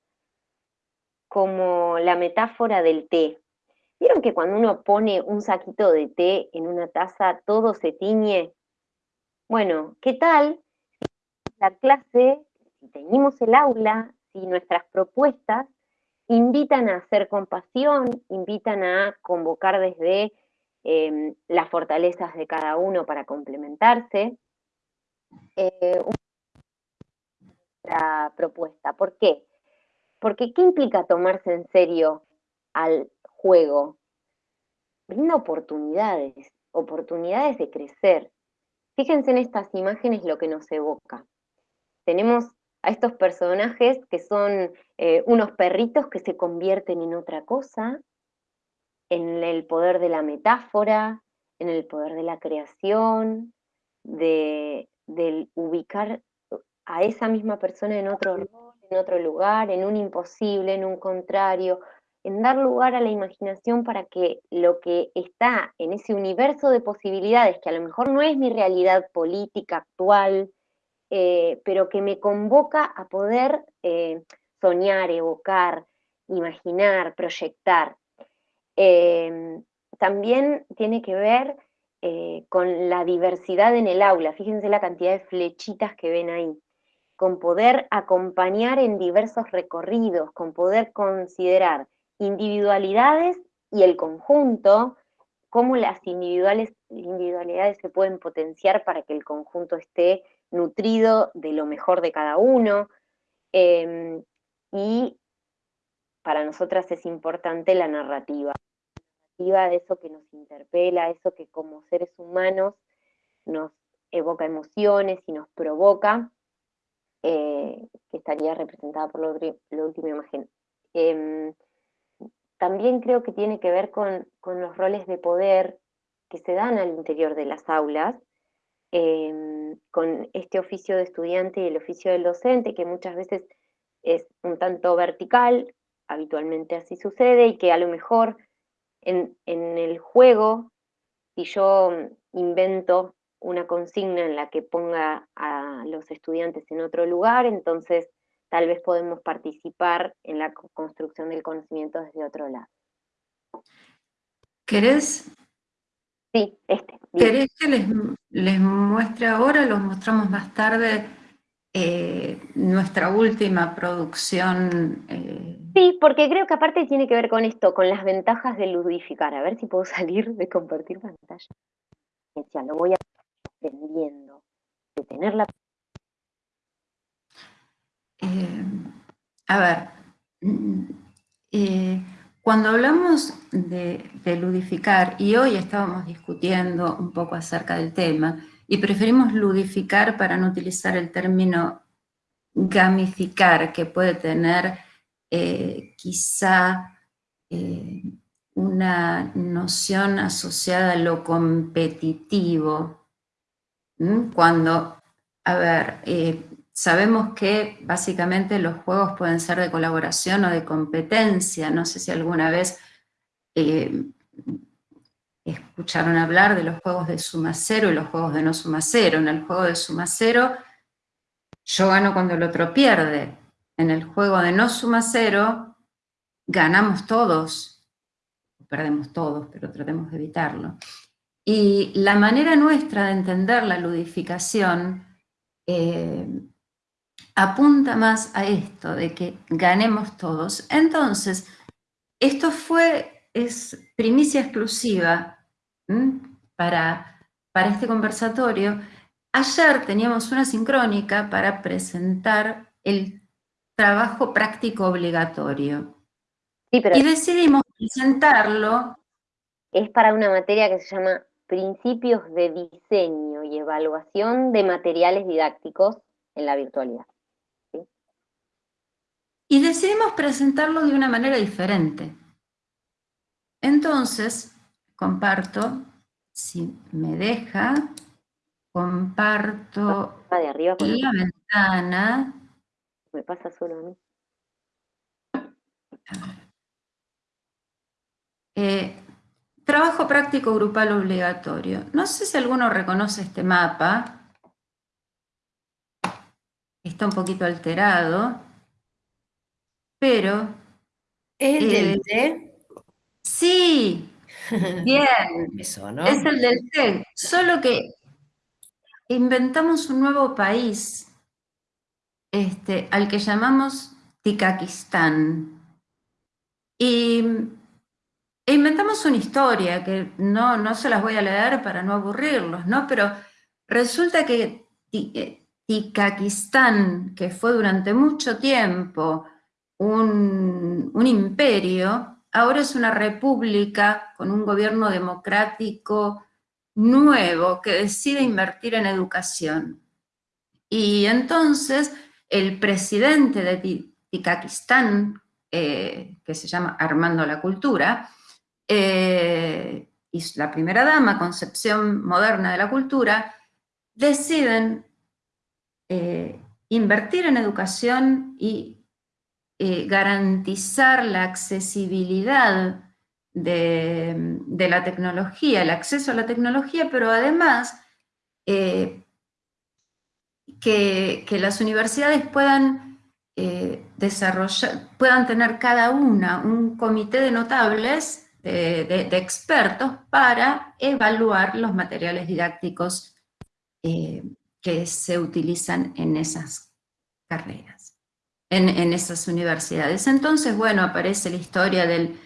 como la metáfora del té. ¿Vieron que cuando uno pone un saquito de té en una taza, todo se tiñe? Bueno, ¿qué tal la clase, si teñimos el aula, si nuestras propuestas invitan a hacer compasión, invitan a convocar desde em, las fortalezas de cada uno para complementarse? Eh, una propuesta. ¿Por qué? Porque ¿qué implica tomarse en serio al juego? Brinda oportunidades, oportunidades de crecer. Fíjense en estas imágenes lo que nos evoca. Tenemos a estos personajes que son eh, unos perritos que se convierten en otra cosa, en el poder de la metáfora, en el poder de la creación, de, del ubicar a esa misma persona en otro rol, en otro lugar, en un imposible, en un contrario, en dar lugar a la imaginación para que lo que está en ese universo de posibilidades, que a lo mejor no es mi realidad política actual, eh, pero que me convoca a poder eh, soñar, evocar, imaginar, proyectar. Em, también tiene que ver eh, con la diversidad en el aula. Fíjense la cantidad de flechitas que ven ahí. Con poder acompañar en diversos recorridos, con poder considerar individualidades y el conjunto, cómo las individuales, individualidades se pueden potenciar para que el conjunto esté nutrido de lo mejor de cada uno. Em, y para nosotras es importante la narrativa de eso que nos interpela, eso que como seres humanos nos evoca emociones y nos provoca, eh, que estaría representada por la, última imagen. Em, también creo que tiene que ver con, los roles de poder que se dan al interior de las aulas, em, con este oficio de estudiante y el oficio del docente, que muchas veces es un tanto vertical, habitualmente así sucede, y que a lo mejor en, el juego, si yo invento una consigna en la que ponga a los estudiantes en otro lugar, entonces tal vez podemos participar en la construcción del conocimiento desde otro lado. ¿Querés? Sí, este. ¿Querés que les, les muestre ahora? Los mostramos más tarde eh, nuestra última producción. Eh, sí, porque creo que aparte tiene que ver con esto, con las ventajas de ludificar. A ver si puedo salir de compartir pantalla. Ya lo voy aprendiendo. De tener la... Eh, a ver, mm, cuando hablamos de, ludificar, y hoy estábamos discutiendo un poco acerca del tema, y preferimos ludificar para no utilizar el término gamificar, que puede tener eh, quizá eh, una noción asociada a lo competitivo, cuando, a ver, eh, sabemos que básicamente los juegos pueden ser de colaboración o de competencia, no sé si alguna vez escucharon hablar de los juegos de suma cero y los juegos de no suma cero. En el juego de suma cero, yo gano cuando el otro pierde. En el juego de no suma cero, ganamos todos, perdemos todos, pero tratemos de evitarlo. Y la manera nuestra de entender la ludificación eh, apunta más a esto, de que ganemos todos. Entonces, esto fue, es primicia exclusiva para, para este conversatorio, ayer teníamos una sincrónica para presentar el trabajo práctico obligatorio. y decidimos presentarlo. Es para una materia que se llama Principios de Diseño y Evaluación de Materiales Didácticos en la Virtualidad. Y decidimos presentarlo de una manera diferente. Entonces, comparto, si me deja, comparto de arriba la ventana me pasa solo a mí. Eh, trabajo práctico grupal obligatorio. No sé si alguno reconoce este mapa. Está un poquito alterado. Pero... ¿Es el del eh, té? Sí, bien. Eso, ¿no? Es el del té. Solo que inventamos un nuevo país este, al que llamamos Tikakistán. Y e inventamos una historia que no, no se las voy a leer para no aburrirlos, ¿no? Pero resulta que eh, Tikakistán, que fue durante mucho tiempo un, un imperio, ahora es una república con un gobierno democrático nuevo que decide invertir en educación. Y entonces el presidente de Tikakistán, eh, que se llama Armando la Cultura, eh, y la primera dama, concepción moderna de la cultura, deciden eh, invertir en educación y garantizar la accesibilidad de, la tecnología, el acceso a la tecnología, pero además que, las universidades puedan eh, desarrollar, puedan tener cada una un comité de notables, de, expertos, para evaluar los materiales didácticos eh, que se utilizan en esas carreras, en, esas universidades. Entonces, bueno, aparece la historia del,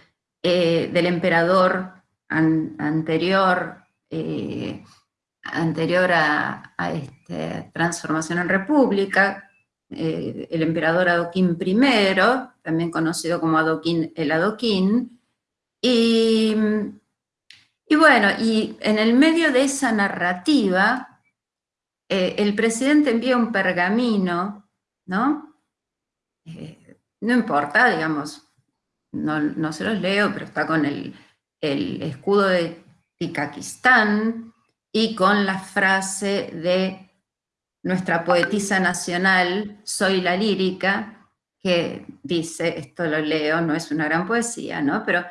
eh, emperador anterior, anterior a, esta transformación en república, eh, el emperador Adoquín I, también conocido como Adoquín el Adoquín, y, y bueno, y en el medio de esa narrativa, eh, el presidente envía un pergamino, ¿no? Eh, no importa, digamos, no, no, se los leo, pero está con el, el escudo de Tikakistán, y con la frase de nuestra poetisa nacional, Soy la lírica, que dice, esto lo leo, no es una gran poesía, ¿no? Pero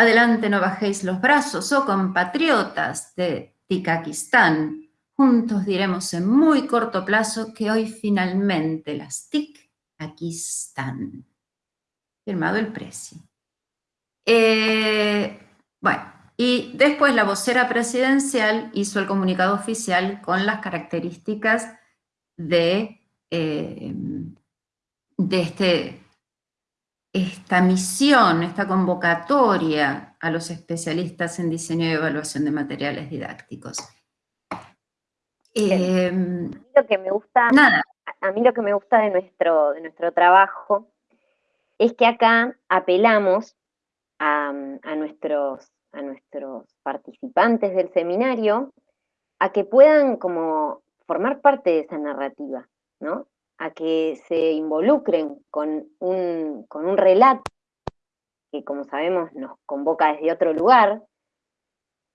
adelante no bajéis los brazos, oh compatriotas de Tikakistán, juntos diremos en muy corto plazo que hoy finalmente las TIC aquí están. Firmado el precio. Eh, bueno, y después la vocera presidencial hizo el comunicado oficial con las características de, eh, de este, esta misión, esta convocatoria a los especialistas en diseño y evaluación de materiales didácticos. Eh, lo que me gusta, nada. a mí lo que me gusta de nuestro, de nuestro trabajo es que acá apelamos a nuestros a nuestros participantes del seminario a que puedan como formar parte de esa narrativa, ¿no? A que se involucren con un, con un relato que, como sabemos, nos convoca desde otro lugar,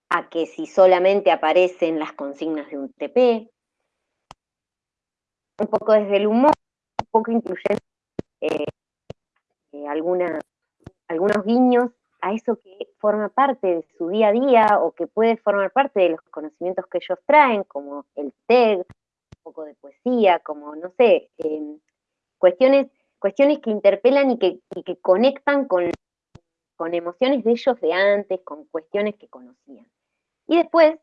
a que si solamente aparecen las consignas de un TP, un poco desde el humor, un poco incluyendo eh, eh, algunos guiños a eso que forma parte de su día a día o que puede formar parte de los conocimientos que ellos traen, como el un poco de poesía, como, no sé, em, cuestiones, cuestiones que interpelan y que, que conectan con, con emociones de ellos de antes, con cuestiones que conocían. Y después,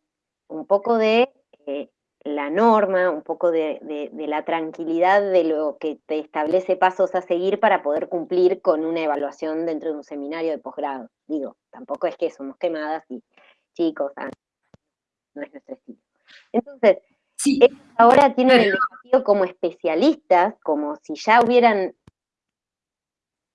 un poco de eh, la norma, un poco de, la tranquilidad de lo que te establece pasos a seguir para poder cumplir con una evaluación dentro de un seminario de posgrado. Digo, tampoco es que somos quemadas y chicos, ah, no es nuestro estilo. Entonces, ahora tienen el desafío como especialistas, como si ya hubieran...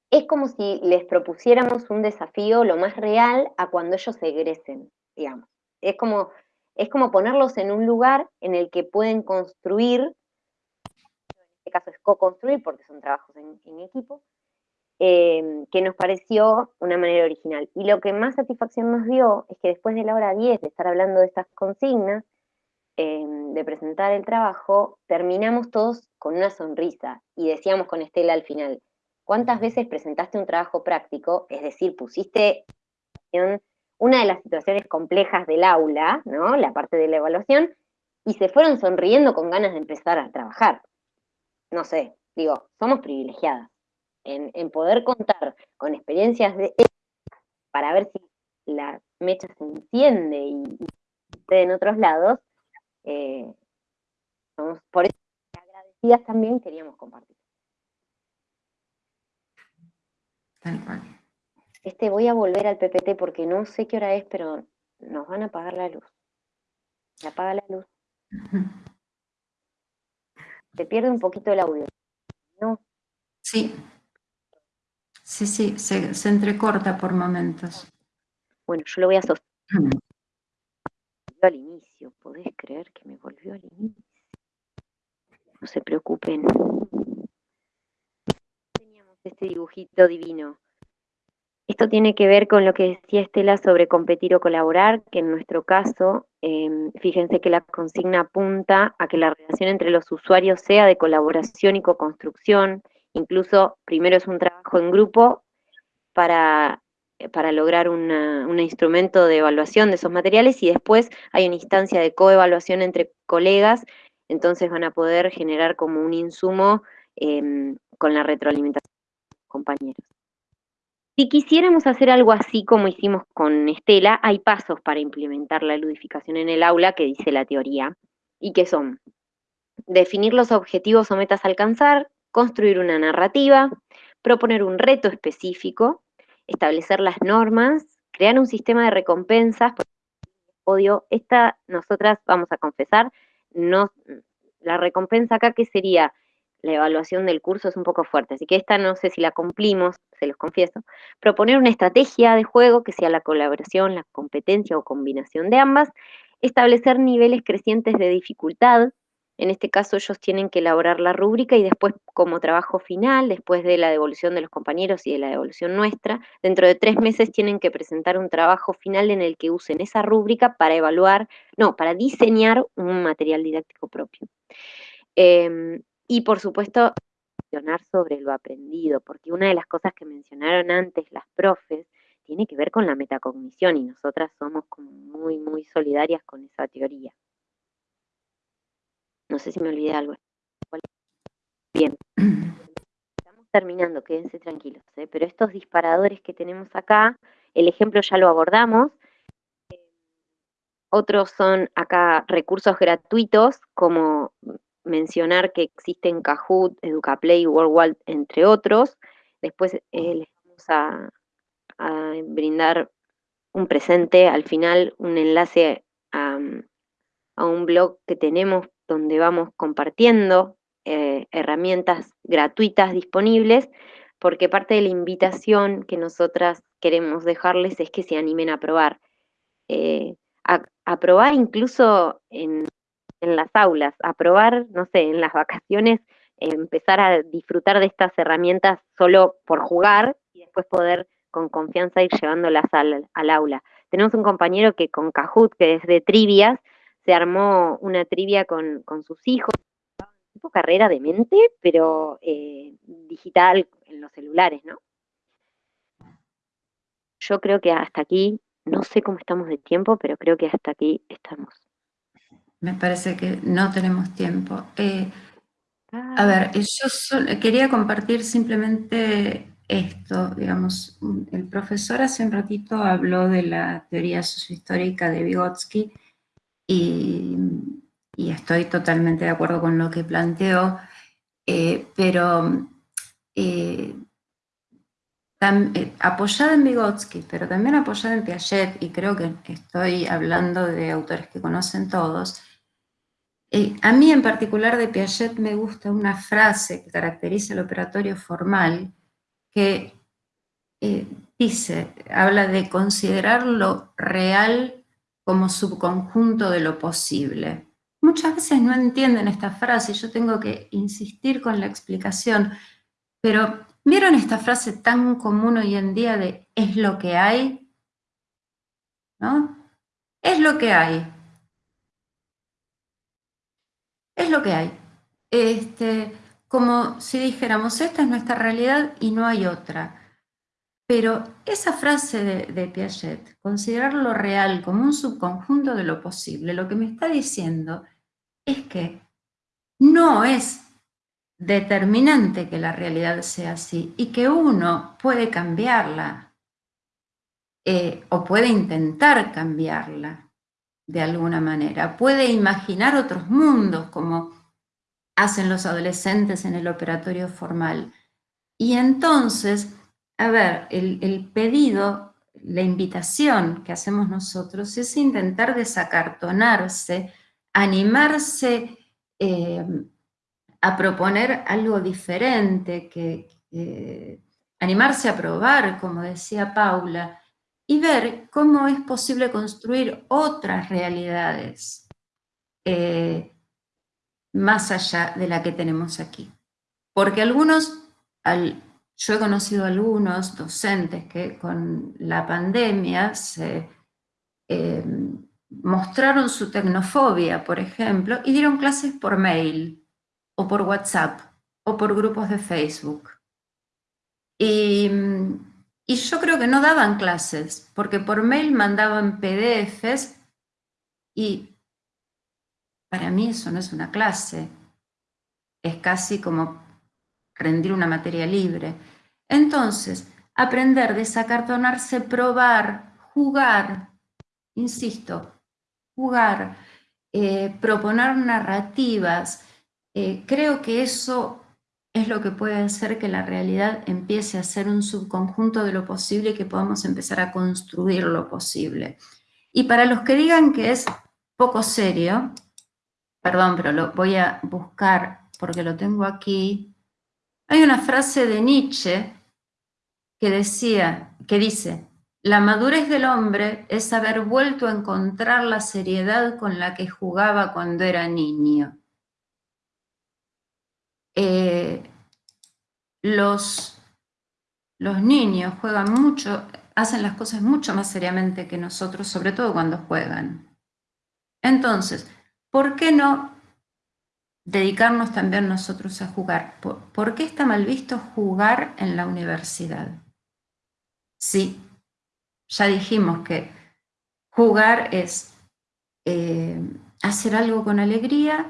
Es como si les propusiéramos un desafío lo más real a cuando ellos egresen, digamos. Es como es como ponerlos en un lugar en el que pueden construir, en este caso es co-construir porque son trabajos en, equipo, eh, que nos pareció una manera original. Y lo que más satisfacción nos dio es que después de la hora 10 de estar hablando de estas consignas, em, de presentar el trabajo, terminamos todos con una sonrisa y decíamos con Estela al final, ¿cuántas veces presentaste un trabajo práctico? Es decir, pusiste una de las situaciones complejas del aula, ¿no? La parte de la evaluación, y se fueron sonriendo con ganas de empezar a trabajar. No sé, digo, somos privilegiadas en, poder contar con experiencias de para ver si la mecha se enciende y, en otros lados, eh, por eso agradecidas también queríamos compartir. Este, voy a volver al PPT porque no sé qué hora es, pero nos van a apagar la luz. Se apaga la luz. Se pierde un poquito el audio. ¿No? Sí. Sí, sí, se, entrecorta por momentos. Bueno, yo lo voy a sostener. al inicio, ¿podés creer que me volvió al inicio? No se preocupen. Teníamos este dibujito divino. Esto tiene que ver con lo que decía Estela sobre competir o colaborar, que en nuestro caso, em, fíjense que la consigna apunta a que la relación entre los usuarios sea de colaboración y co-construcción, Incluso primero es un trabajo en grupo para, para lograr un instrumento de evaluación de esos materiales y después hay una instancia de coevaluación entre colegas, entonces van a poder generar como un insumo em, con la retroalimentación de los compañeros. Si quisiéramos hacer algo así como hicimos con Estela, hay pasos para implementar la ludificación en el aula que dice la teoría, y que son definir los objetivos o metas a alcanzar, construir una narrativa, proponer un reto específico, establecer las normas, crear un sistema de recompensas. Odio, esta nosotras vamos a confesar, no, la recompensa acá que sería la evaluación del curso es un poco fuerte, así que esta no sé si la cumplimos, se los confieso. Proponer una estrategia de juego que sea la colaboración, la competencia o combinación de ambas, establecer niveles crecientes de dificultad, en este caso ellos tienen que elaborar la rúbrica y después como trabajo final, después de la devolución de los compañeros y de la devolución nuestra, dentro de tres meses tienen que presentar un trabajo final en el que usen esa rúbrica para evaluar, no, para diseñar un material didáctico propio. Em, y por supuesto, reflexionar sobre lo aprendido, porque una de las cosas que mencionaron antes las profes tiene que ver con la metacognición y nosotras somos como muy, muy solidarias con esa teoría. No sé si me olvidé algo. Bien. Estamos terminando, quédense tranquilos. ¿eh? Pero estos disparadores que tenemos acá, el ejemplo ya lo abordamos. Otros son acá recursos gratuitos, como mencionar que existen Kahoot, Educaplay, WorldWide, entre otros. Después eh, les vamos a, brindar un presente, al final un enlace a, a un blog que tenemos donde vamos compartiendo eh, herramientas gratuitas disponibles, porque parte de la invitación que nosotras queremos dejarles es que se animen a probar. Eh, a, probar incluso en, las aulas, a probar, no sé, en las vacaciones, empezar a disfrutar de estas herramientas solo por jugar y después poder con confianza ir llevándolas al, al aula. Tenemos un compañero que con Kahoot, que es de trivias, se armó una trivia con, sus hijos, tipo carrera de mente, pero eh, digital en los celulares, ¿no? Yo creo que hasta aquí, no sé cómo estamos de tiempo, pero creo que hasta aquí estamos. Me parece que no tenemos tiempo. Eh, a ah. ver, yo quería compartir simplemente esto, digamos, el profesor hace un ratito habló de la teoría sociohistórica de Vygotsky, y, estoy totalmente de acuerdo con lo que planteó, eh, pero eh, eh, apoyada en Vygotsky, pero también apoyada en Piaget, y creo que estoy hablando de autores que conocen todos, a mí en particular de Piaget me gusta una frase que caracteriza el operatorio formal, que dice, habla de considerar lo real como subconjunto de lo posible. Muchas veces no entienden esta frase, yo tengo que insistir con la explicación, pero ¿vieron esta frase tan común hoy en día de es lo que hay? ¿No? Es lo que hay. es lo que hay. Este, como si dijéramos, esta es nuestra realidad y no hay otra. Pero esa frase de, Piaget, considerar lo real como un subconjunto de lo posible, lo que me está diciendo es que no es determinante que la realidad sea así y que uno puede cambiarla eh, o puede intentar cambiarla de alguna manera. Puede imaginar otros mundos como hacen los adolescentes en el operatorio formal. Y entonces, a ver, el, pedido, la invitación que hacemos nosotros es intentar desacartonarse, animarse eh, a proponer algo diferente, que, animarse a probar, como decía Paula, y ver cómo es posible construir otras realidades eh, más allá de la que tenemos aquí. Porque algunos, yo he conocido algunos docentes que con la pandemia eh, mostraron su tecnofobia, por ejemplo, y dieron clases por mail o por WhatsApp, o por grupos de Facebook. Y, yo creo que no daban clases, porque por mail mandaban PDFs y para mí eso no es una clase, es casi como rendir una materia libre. Entonces, aprender, desacartonarse, probar, jugar, insisto, jugar, eh, proponer narrativas, eh, creo que eso es lo que puede hacer que la realidad empiece a ser un subconjunto de lo posible y que podamos empezar a construir lo posible. Y para los que digan que es poco serio, perdón, pero lo voy a buscar porque lo tengo aquí, hay una frase de Nietzsche que decía, que dice, la madurez del hombre es haber vuelto a encontrar la seriedad con la que jugaba cuando era niño. Eh, los, los niños juegan mucho, hacen las cosas mucho más seriamente que nosotros, sobre todo cuando juegan. Entonces, ¿por qué no dedicarnos también nosotros a jugar? ¿Por, qué está mal visto jugar en la universidad? Sí, ya dijimos que jugar es eh, hacer algo con alegría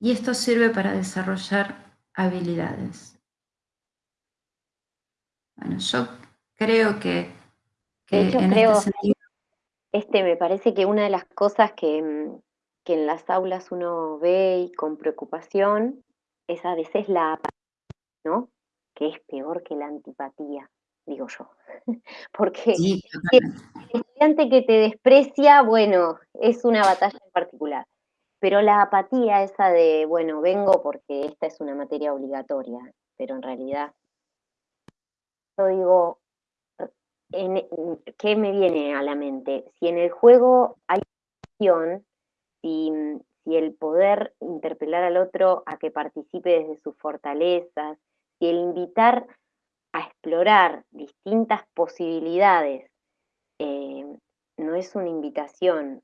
y esto sirve para desarrollar habilidades. Bueno, yo creo que, en este sentido... Este, me parece que una de las cosas que, mm, que, en las aulas uno ve y con preocupación es a veces la apatía, ¿no? Que es peor que la antipatía, digo yo. Porque el estudiante que te desprecia, bueno, es una batalla en particular. Pero la apatía esa de, bueno, vengo porque esta es una materia obligatoria, pero en realidad, yo digo, ¿qué me viene a la mente? Si en el juego hay acción, si, si el poder interpelar al otro a que participe desde sus fortalezas, si el invitar a explorar distintas posibilidades eh, no es una invitación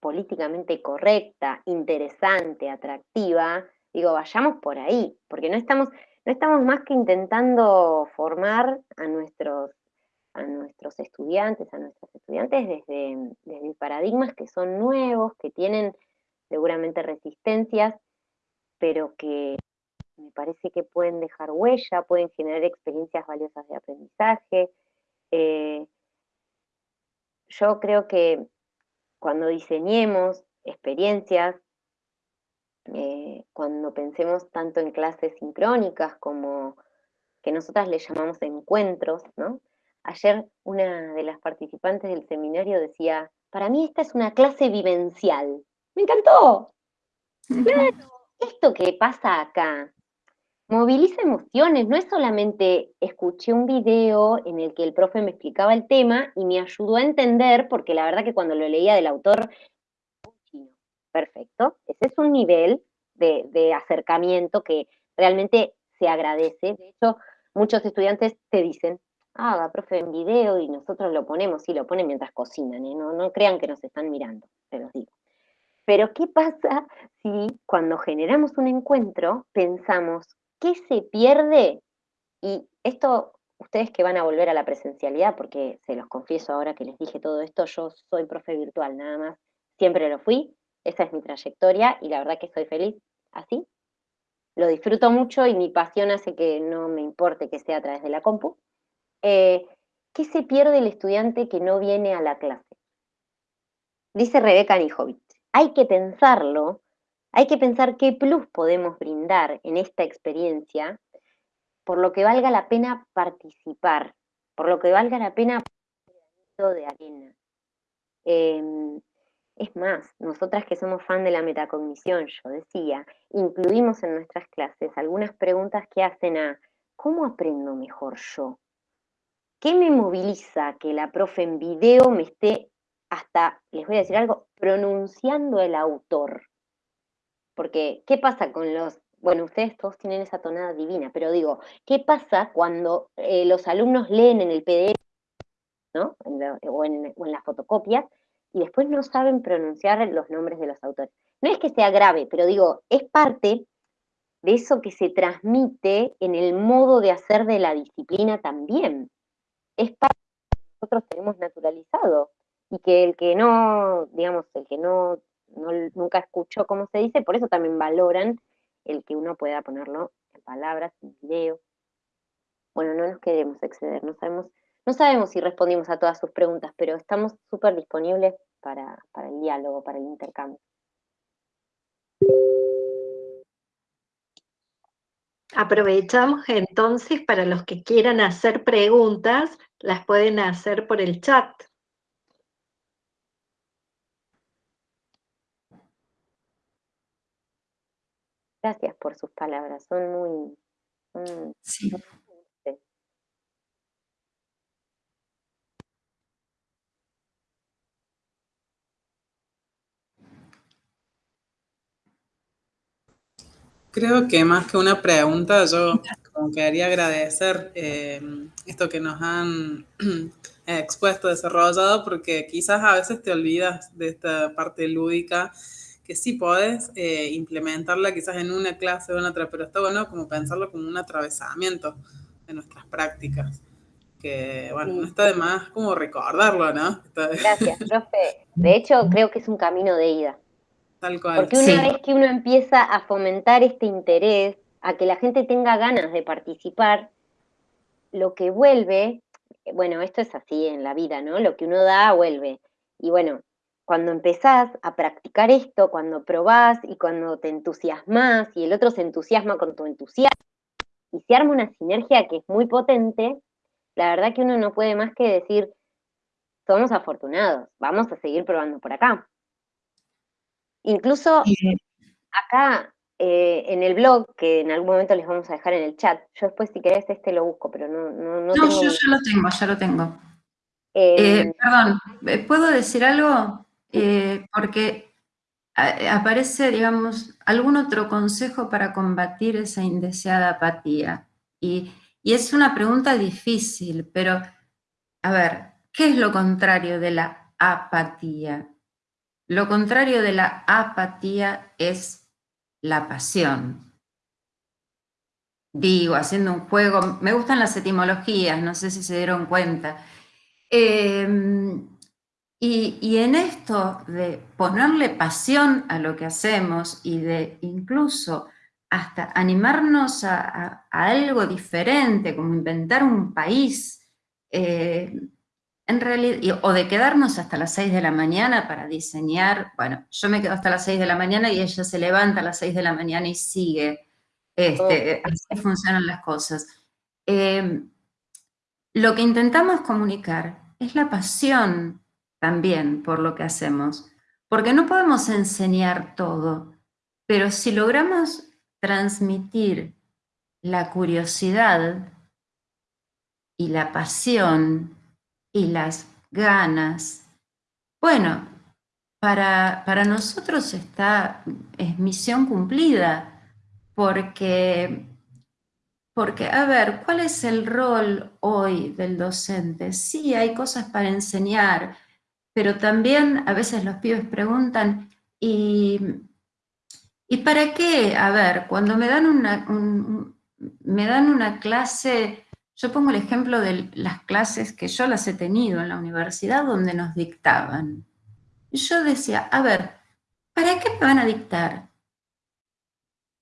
políticamente correcta, interesante, atractiva, digo, vayamos por ahí, porque no estamos, no estamos más que intentando formar a nuestros, a nuestros estudiantes, a nuestros estudiantes desde, desde paradigmas que son nuevos, que tienen seguramente resistencias, pero que me parece que pueden dejar huella, pueden generar experiencias valiosas de aprendizaje. Eh, yo creo que cuando diseñemos experiencias, eh, cuando pensemos tanto en clases sincrónicas como que nosotras le llamamos encuentros, ¿no? Ayer una de las participantes del seminario decía, para mí esta es una clase vivencial. ¡Me encantó! Claro, esto que pasa acá moviliza emociones, no es solamente escuché un video en el que el profe me explicaba el tema y me ayudó a entender, porque la verdad que cuando lo leía del autor, perfecto, ese es un nivel de, acercamiento que realmente se agradece. De hecho, muchos estudiantes te dicen, haga, profe, en video y nosotros lo ponemos, sí, lo ponen mientras cocinan, ¿eh? no, no crean que nos están mirando, se los digo. Pero ¿qué pasa si cuando generamos un encuentro pensamos, ¿qué se pierde? Y esto, ustedes que van a volver a la presencialidad, porque se los confieso ahora que les dije todo esto, yo soy profe virtual nada más, siempre lo fui, esa es mi trayectoria y la verdad que estoy feliz así. Lo disfruto mucho y mi pasión hace que no me importe que sea a través de la compu. Eh, ¿Qué se pierde el estudiante que no viene a la clase? Dice Rebeca Nijovic, hay que pensarlo, hay que pensar qué plus podemos brindar en esta experiencia, por lo que valga la pena participar, por lo que valga la pena de arena. Em, es más, nosotras que somos fan de la metacognición, yo decía, incluimos en nuestras clases algunas preguntas que hacen a ¿cómo aprendo mejor yo? ¿Qué me moviliza que la profe en video me esté hasta, les voy a decir algo, pronunciando el autor? Porque, ¿qué pasa con los, bueno, ustedes todos tienen esa tonada divina, pero digo, ¿qué pasa cuando eh, los alumnos leen en el PDF, ¿no? o, en, o en las fotocopias, y después no saben pronunciar los nombres de los autores. No es que sea grave, pero digo, es parte de eso que se transmite en el modo de hacer de la disciplina también. Es parte de que nosotros tenemos naturalizado y que el que no, digamos, el que no, nunca escuchó cómo se dice, por eso también valoran el que uno pueda ponerlo en palabras, en video. Bueno, no nos queremos exceder, no sabemos no sabemos si respondimos a todas sus preguntas, pero estamos súper disponibles para, para el diálogo, para el intercambio. Aprovechamos entonces para los que quieran hacer preguntas, las pueden hacer por el chat. Gracias por sus palabras, son muy... sí. Creo que más que una pregunta, yo como quería agradecer eh, esto que nos han expuesto, desarrollado, porque quizás a veces te olvidas de esta parte lúdica, que sí podés eh, implementarla quizás en una clase o en otra, pero está bueno como pensarlo como un atravesamiento de nuestras prácticas. Que bueno, no está de más como recordarlo, ¿no? Gracias, profe. De hecho, creo que es un camino de ida. Porque una vez que uno empieza a fomentar este interés, a que la gente tenga ganas de participar, lo que vuelve, bueno, esto es así en la vida, ¿no? Lo que uno da, vuelve. Y bueno, cuando empezás a practicar esto, cuando probás y cuando te entusiasmas y el otro se entusiasma con tu entusiasmo, y se arma una sinergia que es muy potente, la verdad que uno no puede más que decir, somos afortunados, vamos a seguir probando por acá. Incluso acá eh, en el blog, que en algún momento les vamos a dejar en el chat, yo después si querés este lo busco, pero no... No, no, yo ya lo tengo, ya lo tengo. Eh, eh, perdón, ¿puedo decir algo? porque aparece, digamos, algún otro consejo para combatir esa indeseada apatía. Y, y es una pregunta difícil, pero, a ver, ¿qué es lo contrario de la apatía? Lo contrario de la apatía es la pasión. Digo, haciendo un juego, me gustan las etimologías, no sé si se dieron cuenta. Em, y, en esto de ponerle pasión a lo que hacemos y de incluso hasta animarnos a, algo diferente, como inventar un país, eh, en realidad, o de quedarnos hasta las 6 de la mañana para diseñar, bueno, yo me quedo hasta las 6 de la mañana y ella se levanta a las 6 de la mañana y sigue, este, oh. así funcionan las cosas. Em, lo que intentamos comunicar es la pasión también por lo que hacemos, porque no podemos enseñar todo, pero si logramos transmitir la curiosidad y la pasión y las ganas. Bueno, para, para nosotros está, es misión cumplida, porque, porque, a ver, ¿cuál es el rol hoy del docente? Sí, hay cosas para enseñar, pero también a veces los pibes preguntan, ¿Y, ¿y para qué? A ver, cuando me dan una, me dan una clase, yo pongo el ejemplo de las clases que yo las he tenido en la universidad donde nos dictaban. Yo decía, a ver, ¿para qué me van a dictar?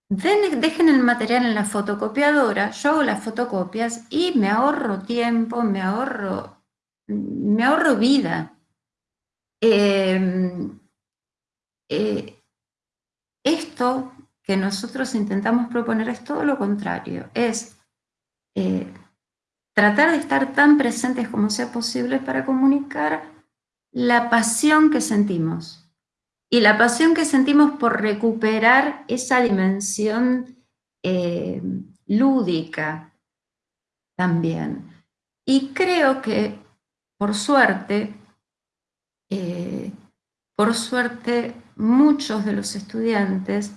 dejen el material en la fotocopiadora, yo hago las fotocopias y me ahorro tiempo, me ahorro, me ahorro vida. Em, eh, esto que nosotros intentamos proponer es todo lo contrario, es eh, tratar de estar tan presentes como sea posible para comunicar la pasión que sentimos y la pasión que sentimos por recuperar esa dimensión eh, lúdica también. Y creo que, por suerte, eh, por suerte, muchos de los estudiantes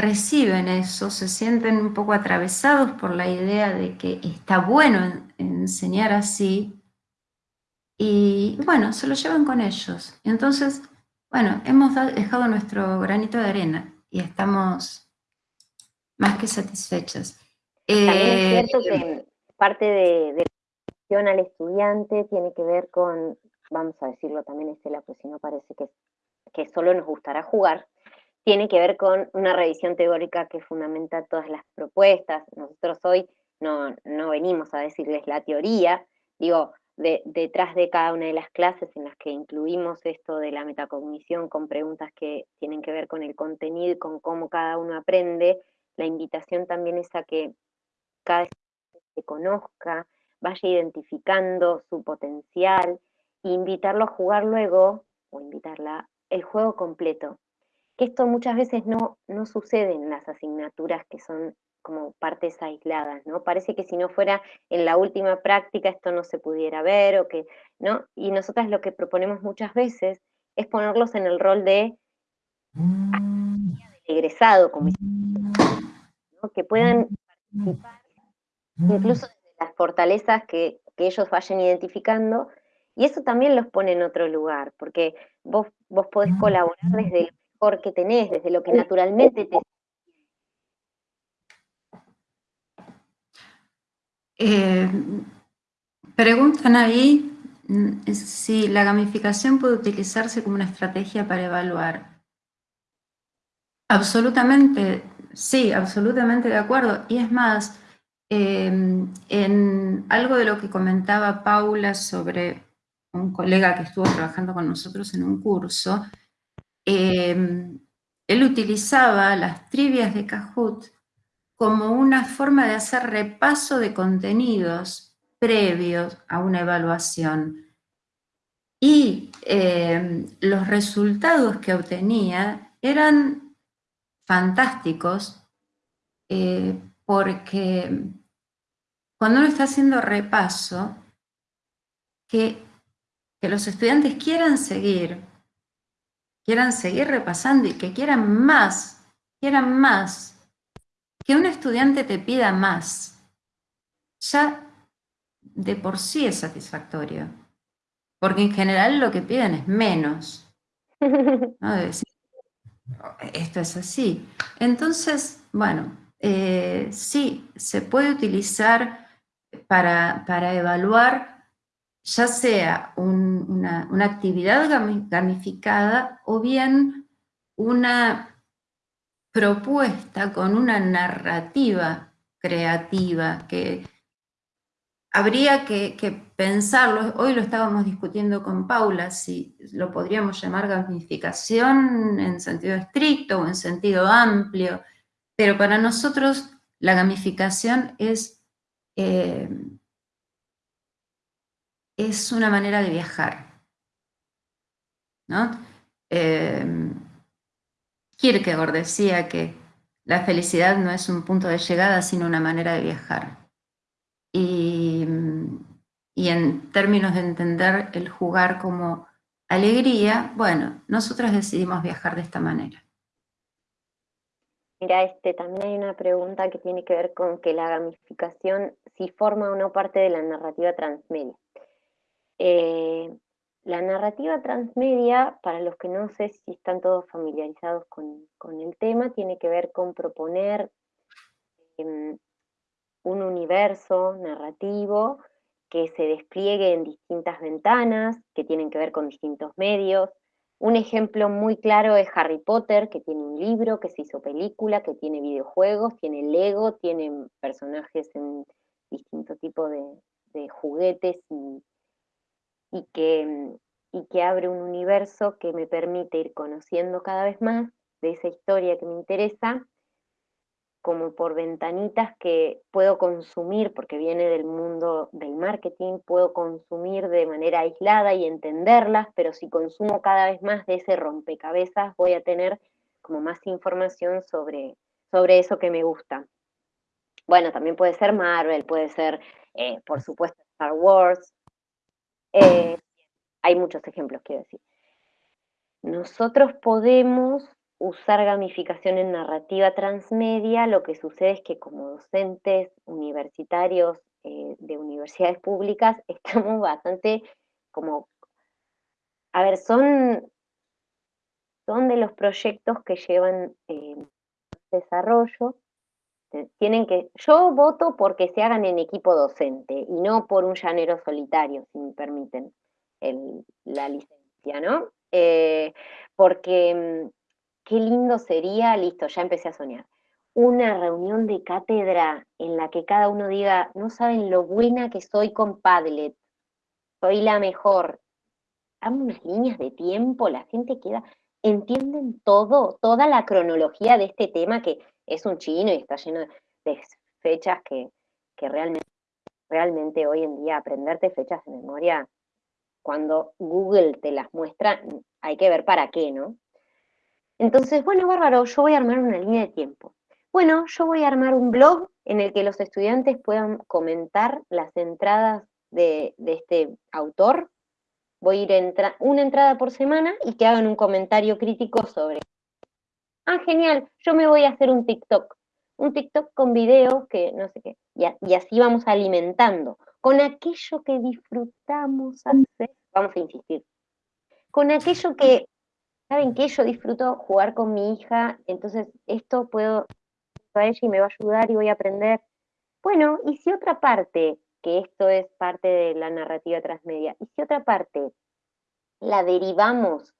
reciben eso, se sienten un poco atravesados por la idea de que está bueno enseñar así, y bueno, se lo llevan con ellos. Entonces, bueno, hemos dejado nuestro granito de arena y estamos más que satisfechos. También es eh, cierto que parte de, la atención al estudiante tiene que ver con, vamos a decirlo también Estela, pues si no parece que, que solo nos gustará jugar, tiene que ver con una revisión teórica que fundamenta todas las propuestas. Nosotros hoy no, no venimos a decirles la teoría, digo, detrás de cada una de las clases en las que incluimos esto de la metacognición con preguntas que tienen que ver con el contenido y con cómo cada uno aprende, la invitación también es a que cada se conozca, vaya identificando su potencial, e invitarlo a jugar luego, o invitarla, el juego completo. Que esto muchas veces no, no sucede en las asignaturas que son como partes aisladas, ¿no? Parece que si no fuera en la última práctica esto no se pudiera ver o que, ¿no? Y nosotras lo que proponemos muchas veces es ponerlos en el rol de egresado, como ¿no? que puedan participar incluso desde las fortalezas que, que, ellos vayan identificando, y eso también los pone en otro lugar, porque vos, vos podés colaborar desde lo mejor que tenés, desde lo que naturalmente te Eh, preguntan ahí mm, si la gamificación puede utilizarse como una estrategia para evaluar. Absolutamente, sí, absolutamente de acuerdo. Y es más, em, en algo de lo que comentaba Paula sobre un colega que estuvo trabajando con nosotros en un curso, em, él utilizaba las trivias de Kahoot como una forma de hacer repaso de contenidos previos a una evaluación. Y eh, los resultados que obtenía eran fantásticos eh, porque cuando uno está haciendo repaso, que los estudiantes quieran seguir, quieran seguir repasando y que quieran más, quieran más, que un estudiante te pida más, ya de por sí es satisfactorio. Porque en general lo que piden es menos. esto es así. Entonces, bueno, eh, sí, se puede utilizar para, evaluar ya sea una, actividad gamificada o bien una propuesta con una narrativa creativa que habría que, pensarlo, hoy lo estábamos discutiendo con Paula, si lo podríamos llamar gamificación en sentido estricto o en sentido amplio, pero para nosotros la gamificación es, eh, es una manera de viajar. ¿no? Kierkegaard decía que la felicidad no es un punto de llegada, sino una manera de viajar. Y, en términos de entender el jugar como alegría, bueno, nosotros decidimos viajar de esta manera. Mira, este, también hay una pregunta que tiene que ver con que la gamificación, si forma o no parte de la narrativa transmedia. Eh, la narrativa transmedia, para los que no sé si están todos familiarizados con, el tema, tiene que ver con proponer em, un universo narrativo que se despliegue en distintas ventanas, que tienen que ver con distintos medios. Un ejemplo muy claro es Harry Potter, que tiene un libro, que se hizo película, que tiene videojuegos, tiene Lego, tiene personajes en distintos tipos de, juguetes y, que, y que abre un universo que me permite ir conociendo cada vez más de esa historia que me interesa como por ventanitas que puedo consumir, porque viene del mundo del marketing, puedo consumir de manera aislada y entenderlas, pero si consumo cada vez más de ese rompecabezas, voy a tener como más información sobre, sobre eso que me gusta. Bueno, también puede ser Marvel, puede ser, eh, por supuesto, Star Wars. Eh, hay muchos ejemplos, quiero decir. Nosotros podemos usar gamificación en narrativa transmedia, lo que sucede es que como docentes universitarios eh, de universidades públicas estamos bastante como, a ver, son, son de los proyectos que llevan eh, desarrollo, tienen que, yo voto porque se hagan en equipo docente y no por un llanero solitario, si me permiten la licencia, ¿no? Eh, porque mm, qué lindo sería, listo, ya empecé a soñar, una reunión de cátedra en la que cada uno diga, no saben lo buena que soy con Padlet, soy la mejor. Hagan unas líneas de tiempo, la gente queda, entienden todo, toda la cronología de este tema que es un chino y está lleno de fechas que, realmente, realmente hoy en día aprenderte fechas de memoria, cuando Google te las muestra, hay que ver para qué, ¿no? Entonces, bueno, bárbaro, yo voy a armar una línea de tiempo. Bueno, yo voy a armar un blog en el que los estudiantes puedan comentar las entradas de, este autor. Voy a ir una entrada por semana y que hagan un comentario crítico sobre. Ah, genial, yo me voy a hacer un TikTok. Un TikTok con videos que no sé qué. Y, así vamos alimentando. Con aquello que disfrutamos hacer, vamos a insistir. Con aquello que ¿saben qué? Yo disfruto jugar con mi hija, entonces esto puedo a ella y me va a ayudar y voy a aprender. Bueno, y si otra parte, que esto es parte de la narrativa transmedia, y si otra parte la derivamos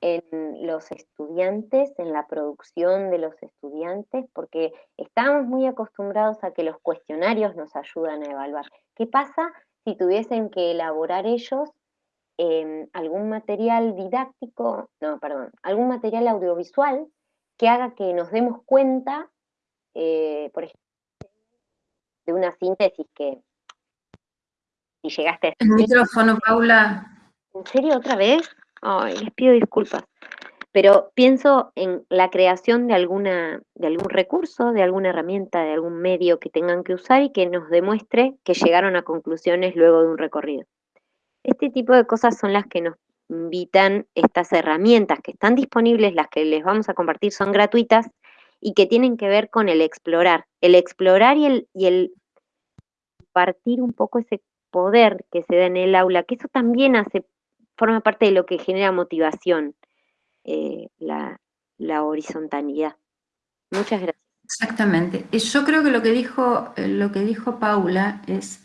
en los estudiantes, en la producción de los estudiantes, porque estamos muy acostumbrados a que los cuestionarios nos ayudan a evaluar. ¿Qué pasa si tuviesen que elaborar ellos Em, algún material didáctico, no, perdón, algún material audiovisual que haga que nos demos cuenta, eh, por ejemplo, de una síntesis que si llegaste a... El micrófono, Paula. ¿En serio otra vez? Ay, les pido disculpas. Pero pienso en la creación de, alguna, de algún recurso, de alguna herramienta, de algún medio que tengan que usar y que nos demuestre que llegaron a conclusiones luego de un recorrido. Este tipo de cosas son las que nos invitan estas herramientas que están disponibles, las que les vamos a compartir son gratuitas y que tienen que ver con el explorar. El explorar y el, y el partir un poco ese poder que se da en el aula, que eso también hace, forma parte de lo que genera motivación, eh, la, la horizontalidad. Muchas gracias. Exactamente. Yo creo que lo que dijo, eh, lo que dijo Paula es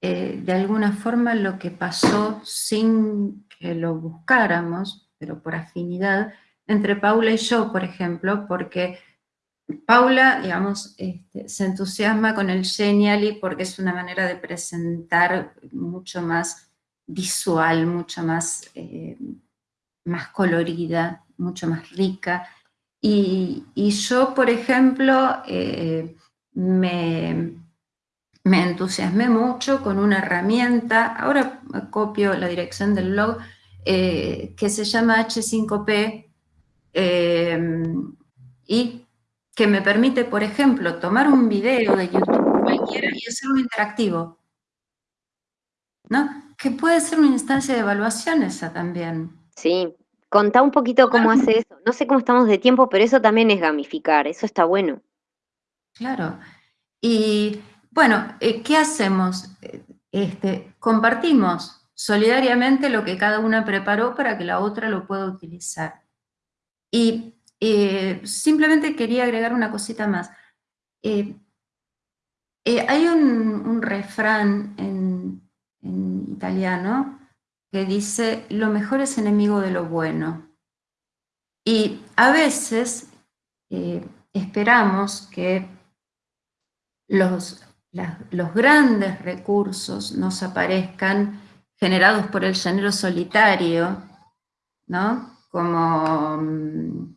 eh, de alguna forma lo que pasó sin que lo buscáramos, pero por afinidad, entre Paula y yo, por ejemplo, porque Paula, digamos, este, se entusiasma con el Genially porque es una manera de presentar mucho más visual, mucho más, eh, más colorida, mucho más rica. Y, yo, por ejemplo, eh, me, me entusiasmé mucho con una herramienta, ahora copio la dirección del blog, eh, que se llama H5P eh, y que me permite, por ejemplo, tomar un video de YouTube cualquiera y hacerlo interactivo. ¿No? Que puede ser una instancia de evaluación esa también. Sí, contá un poquito cómo hace eso. No sé cómo estamos de tiempo, pero eso también es gamificar, eso está bueno. Claro. Y bueno, eh, ¿qué hacemos? Este, compartimos solidariamente lo que cada una preparó para que la otra lo pueda utilizar. Y eh, simplemente quería agregar una cosita más. Eh, eh, hay un, refrán en, italiano que dice, lo mejor es enemigo de lo bueno. Y a veces esperamos que los, los grandes recursos nos aparezcan generados por el llanero solitario, ¿no? Como, mm,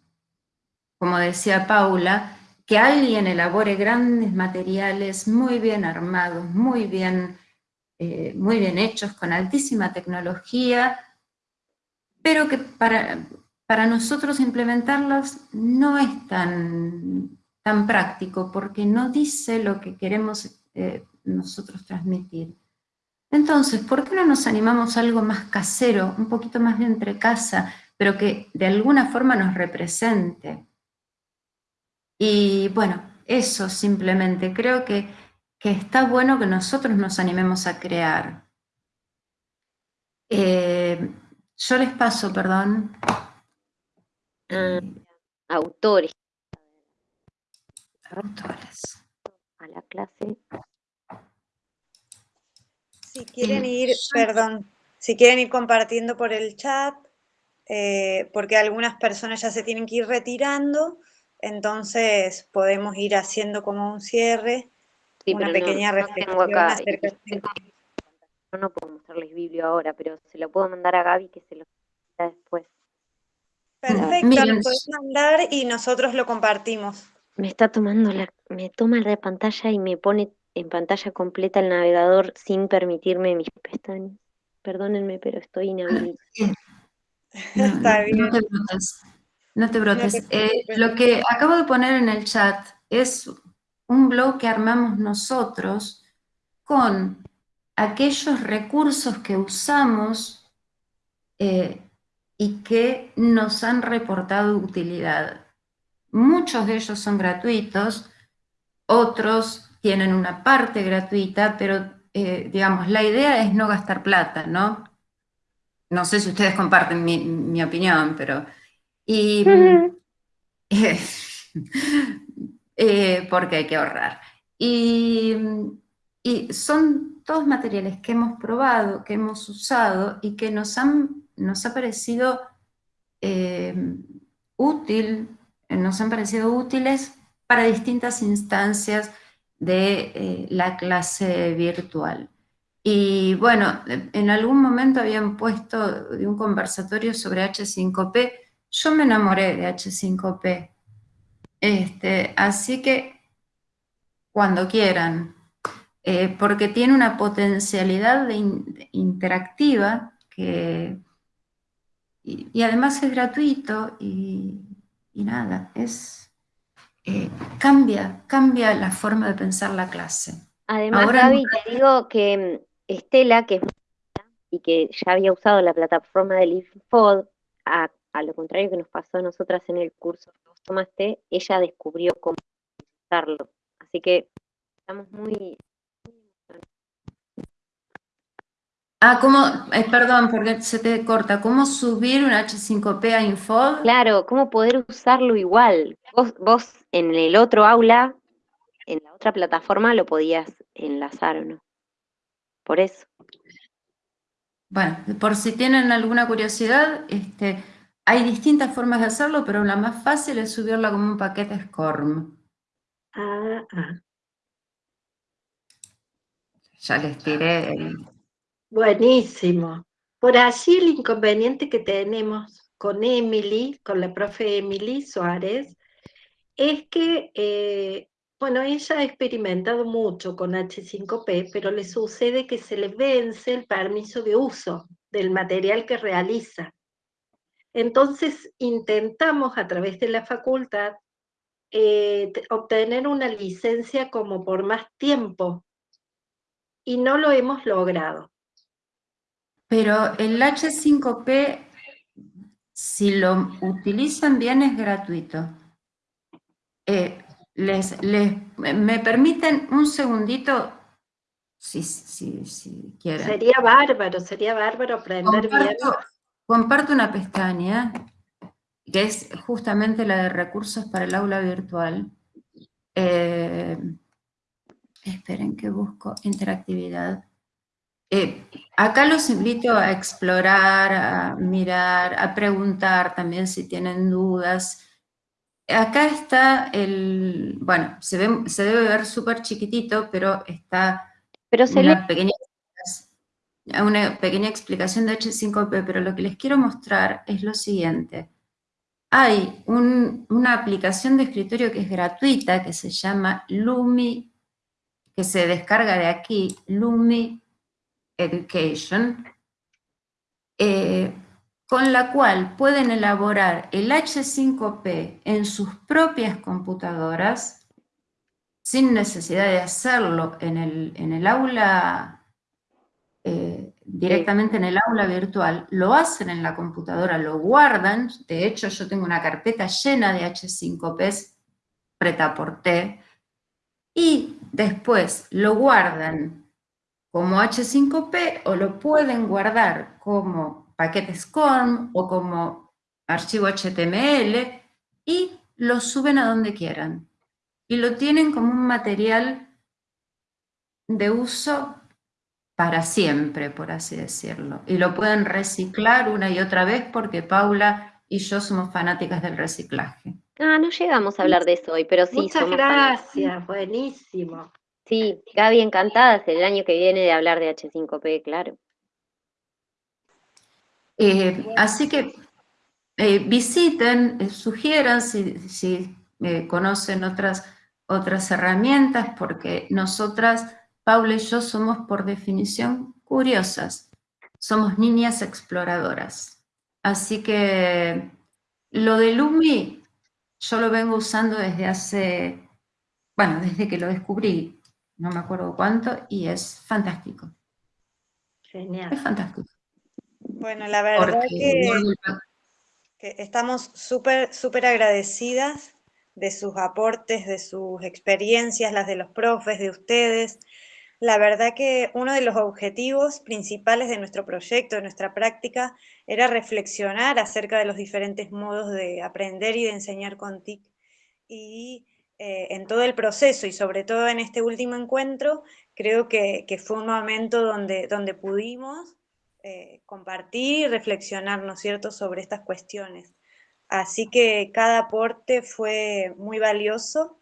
como decía Paula, que alguien elabore grandes materiales muy bien armados, muy bien, eh, muy bien hechos, con altísima tecnología, pero que para, para nosotros implementarlos no es tan, tan práctico, porque no dice lo que queremos eh, nosotros transmitir. Entonces, ¿por qué no nos animamos a algo más casero, un poquito más de entre casa, pero que de alguna forma nos represente? Y bueno, eso simplemente, creo que, está bueno que nosotros nos animemos a crear. Eh, yo les paso, perdón. Ah, autores. Autores. A la clase. Si quieren ir, perdón, si quieren ir compartiendo por el chat, eh, porque algunas personas ya se tienen que ir retirando, entonces podemos ir haciendo como un cierre, una pequeña reflexión acerca de... Yo no puedo mostrarles Biblio ahora, pero se lo puedo mandar a Gaby que se lo después. Perfecto, lo puedes mandar y nosotros lo compartimos. Me está tomando la, me toma la pantalla y me pone en pantalla completa el navegador sin permitirme mis pestañas. Perdónenme, pero estoy inhabilitada. Está bien. No te brotes. Eh, lo que acabo de poner en el chat es un blog que armamos nosotros con aquellos recursos que usamos eh, y que nos han reportado utilidad. Muchos de ellos son gratuitos, otros tienen una parte gratuita, pero eh, digamos, la idea es no gastar plata, ¿no? No sé si ustedes comparten mi, opinión, pero... Y, eh, porque hay que ahorrar. Y, son todos materiales que hemos probado, que hemos usado y que nos, han, nos ha parecido eh, útil, nos han parecido útiles para distintas instancias de eh, la clase virtual. Y bueno, en algún momento habían puesto de un conversatorio sobre H5P, yo me enamoré de H5P, este, así que cuando quieran, eh, porque tiene una potencialidad interactiva que, y, además es gratuito y, y nada, es eh, cambia, cambia la forma de pensar la clase. Además, Gaby, te digo que mm, Estela, que es y que ya había usado la plataforma del IFOD, a, lo contrario que nos pasó a nosotras en el curso que vos tomaste, ella descubrió cómo usarlo. Así que estamos muy Ah, ¿cómo? Eh, perdón, porque se te corta. ¿Cómo subir un H5P a Infod? Claro, ¿cómo poder usarlo igual? Vos, vos en el otro aula, en la otra plataforma, lo podías enlazar o no. Por eso. Bueno, por si tienen alguna curiosidad, este, hay distintas formas de hacerlo, pero la más fácil es subirla como un paquete SCORM. Ah, ah. Ya les tiré el, Buenísimo. Por allí el inconveniente que tenemos con Emily, con la profe Emily Suárez, es que, eh, bueno, ella ha experimentado mucho con H5P, pero le sucede que se le vence el permiso de uso del material que realiza. Entonces intentamos a través de la facultad eh, obtener una licencia como por más tiempo y no lo hemos logrado. Pero el H5P, si lo utilizan bien, es gratuito. Eh, les, ¿Me permiten un segundito? si, si quieren. Sería bárbaro, sería bárbaro aprender bien. Comparto una pestaña, que es justamente la de recursos para el aula virtual. Eh, esperen que busco interactividad. Eh, acá los invito a explorar, a mirar, a preguntar también si tienen dudas. Acá está el, bueno, se, ve, se debe ver súper chiquitito, pero está pero se una, pequeña, una pequeña explicación de H5P, pero lo que les quiero mostrar es lo siguiente. Hay una aplicación de escritorio que es gratuita, que se llama Lumi, que se descarga de aquí, Lumi Education, eh, con la cual pueden elaborar el H5P en sus propias computadoras, sin necesidad de hacerlo en el, aula, eh, directamente en el aula virtual, lo hacen en la computadora, lo guardan, de hecho yo tengo una carpeta llena de H5Ps pretaporté, y después lo guardan como H5P o lo pueden guardar como paquetes CORM o como archivo HTML y lo suben a donde quieran. Y lo tienen como un material de uso para siempre, por así decirlo. Y lo pueden reciclar una y otra vez porque Paula y yo somos fanáticas del reciclaje. Ah, no llegamos a hablar de eso hoy, pero sí. Muchas gracias, buenísimo. Sí, Gaby, encantada el año que viene de hablar de H5P, claro. Eh, así que eh, visiten, eh, sugieran si, conocen otras, otras herramientas, porque nosotras, Paula y yo, somos por definición curiosas. Somos niñas exploradoras. Así que lo de Lumi yo lo vengo usando desde hace, bueno, desde que lo descubrí, no me acuerdo cuánto, y es fantástico. Genial. Es fantástico. Bueno, la verdad que, estamos súper, súper agradecidas de sus aportes, de sus experiencias, las de los profes, de ustedes. La verdad que uno de los objetivos principales de nuestro proyecto, de nuestra práctica, era reflexionar acerca de los diferentes modos de aprender y de enseñar con TIC. Y eh, en todo el proceso y sobre todo en este último encuentro, creo que, fue un momento donde, donde pudimos eh, compartir y reflexionar, ¿no es cierto?, sobre estas cuestiones. Así que cada aporte fue muy valioso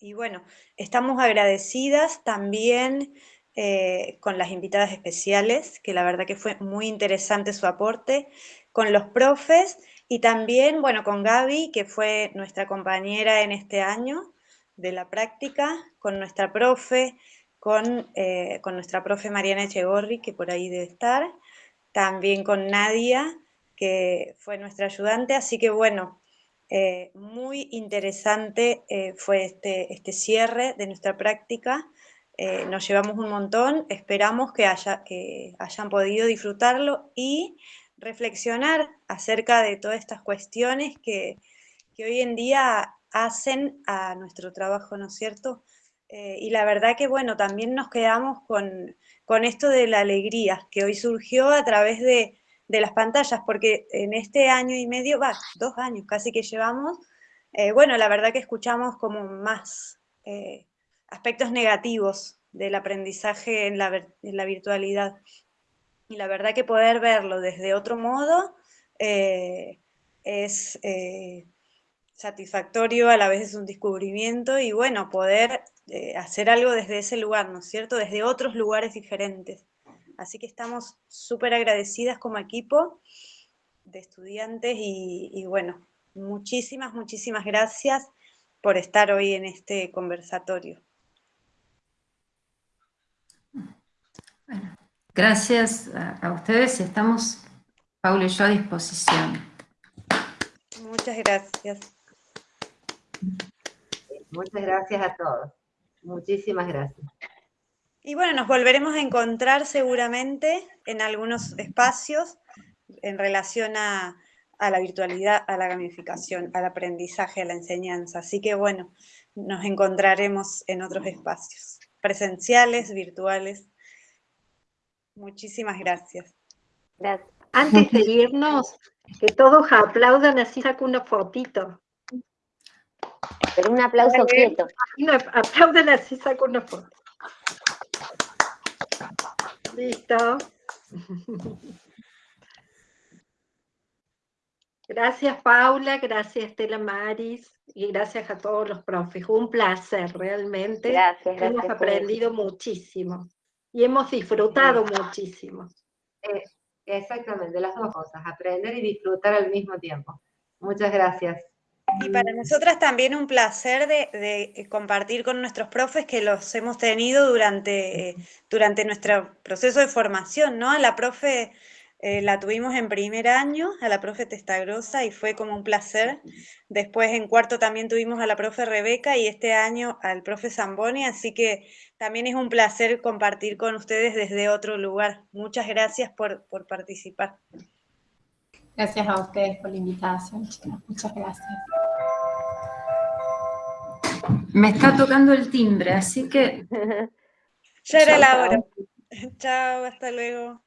y bueno, estamos agradecidas también eh, con las invitadas especiales, que la verdad que fue muy interesante su aporte, con los profes y también, bueno, con Gaby, que fue nuestra compañera en este año de la práctica, con nuestra profe, con, eh, con nuestra profe Mariana Echegorri, que por ahí debe estar, también con Nadia, que fue nuestra ayudante, así que bueno, eh, muy interesante eh, fue este, este cierre de nuestra práctica, nos llevamos un montón, esperamos que, haya, que hayan podido disfrutarlo y reflexionar acerca de todas estas cuestiones que, hoy en día hacen a nuestro trabajo, ¿no es cierto? Eh, y la verdad que, bueno, también nos quedamos con, esto de la alegría que hoy surgió a través de, las pantallas, porque en este año y medio, va, dos años casi que llevamos, eh, bueno, la verdad que escuchamos como más eh, aspectos negativos del aprendizaje en la, virtualidad. Y la verdad que poder verlo desde otro modo eh, es satisfactorio, a la vez es un descubrimiento y bueno, poder hacer algo desde ese lugar, ¿no es cierto? Desde otros lugares diferentes. Así que estamos súper agradecidas como equipo de estudiantes y, y, bueno, muchísimas, muchísimas gracias por estar hoy en este conversatorio. Bueno. Gracias a, ustedes y estamos, Paula y yo, a disposición. Muchas gracias. Muchas gracias a todos. Muchísimas gracias. Y bueno, nos volveremos a encontrar seguramente en algunos espacios en relación a, a, la virtualidad, a la gamificación, al aprendizaje, a la enseñanza. Así que bueno, nos encontraremos en otros espacios. presenciales, virtuales. Muchísimas gracias. Gracias. Antes de irnos, que todos aplaudan, así saco una fotito. Pero un aplauso quieto. No, aplaudan así saco una foto. Listo. Gracias Paula, gracias Estela Maris y gracias a todos los profes. Un placer realmente. Gracias, gracias. Hemos por- aprendido muchísimo y hemos disfrutado muchísimo. Eh, exactamente, las dos cosas, aprender y disfrutar al mismo tiempo. Muchas gracias. Y para nosotras también un placer de, de compartir con nuestros profes que los hemos tenido durante, durante nuestro proceso de formación, ¿no? A la profe eh, la tuvimos en primer año, a la profe Testagrosa, y fue como un placer. Después en cuarto también tuvimos a la profe Rebeca y este año al profe Zamboni, así que también es un placer compartir con ustedes desde otro lugar. Muchas gracias por, por participar. Gracias a ustedes por la invitación, chicas. Muchas gracias. Me está tocando el timbre, así que Ya era la hora. Chao, hasta luego.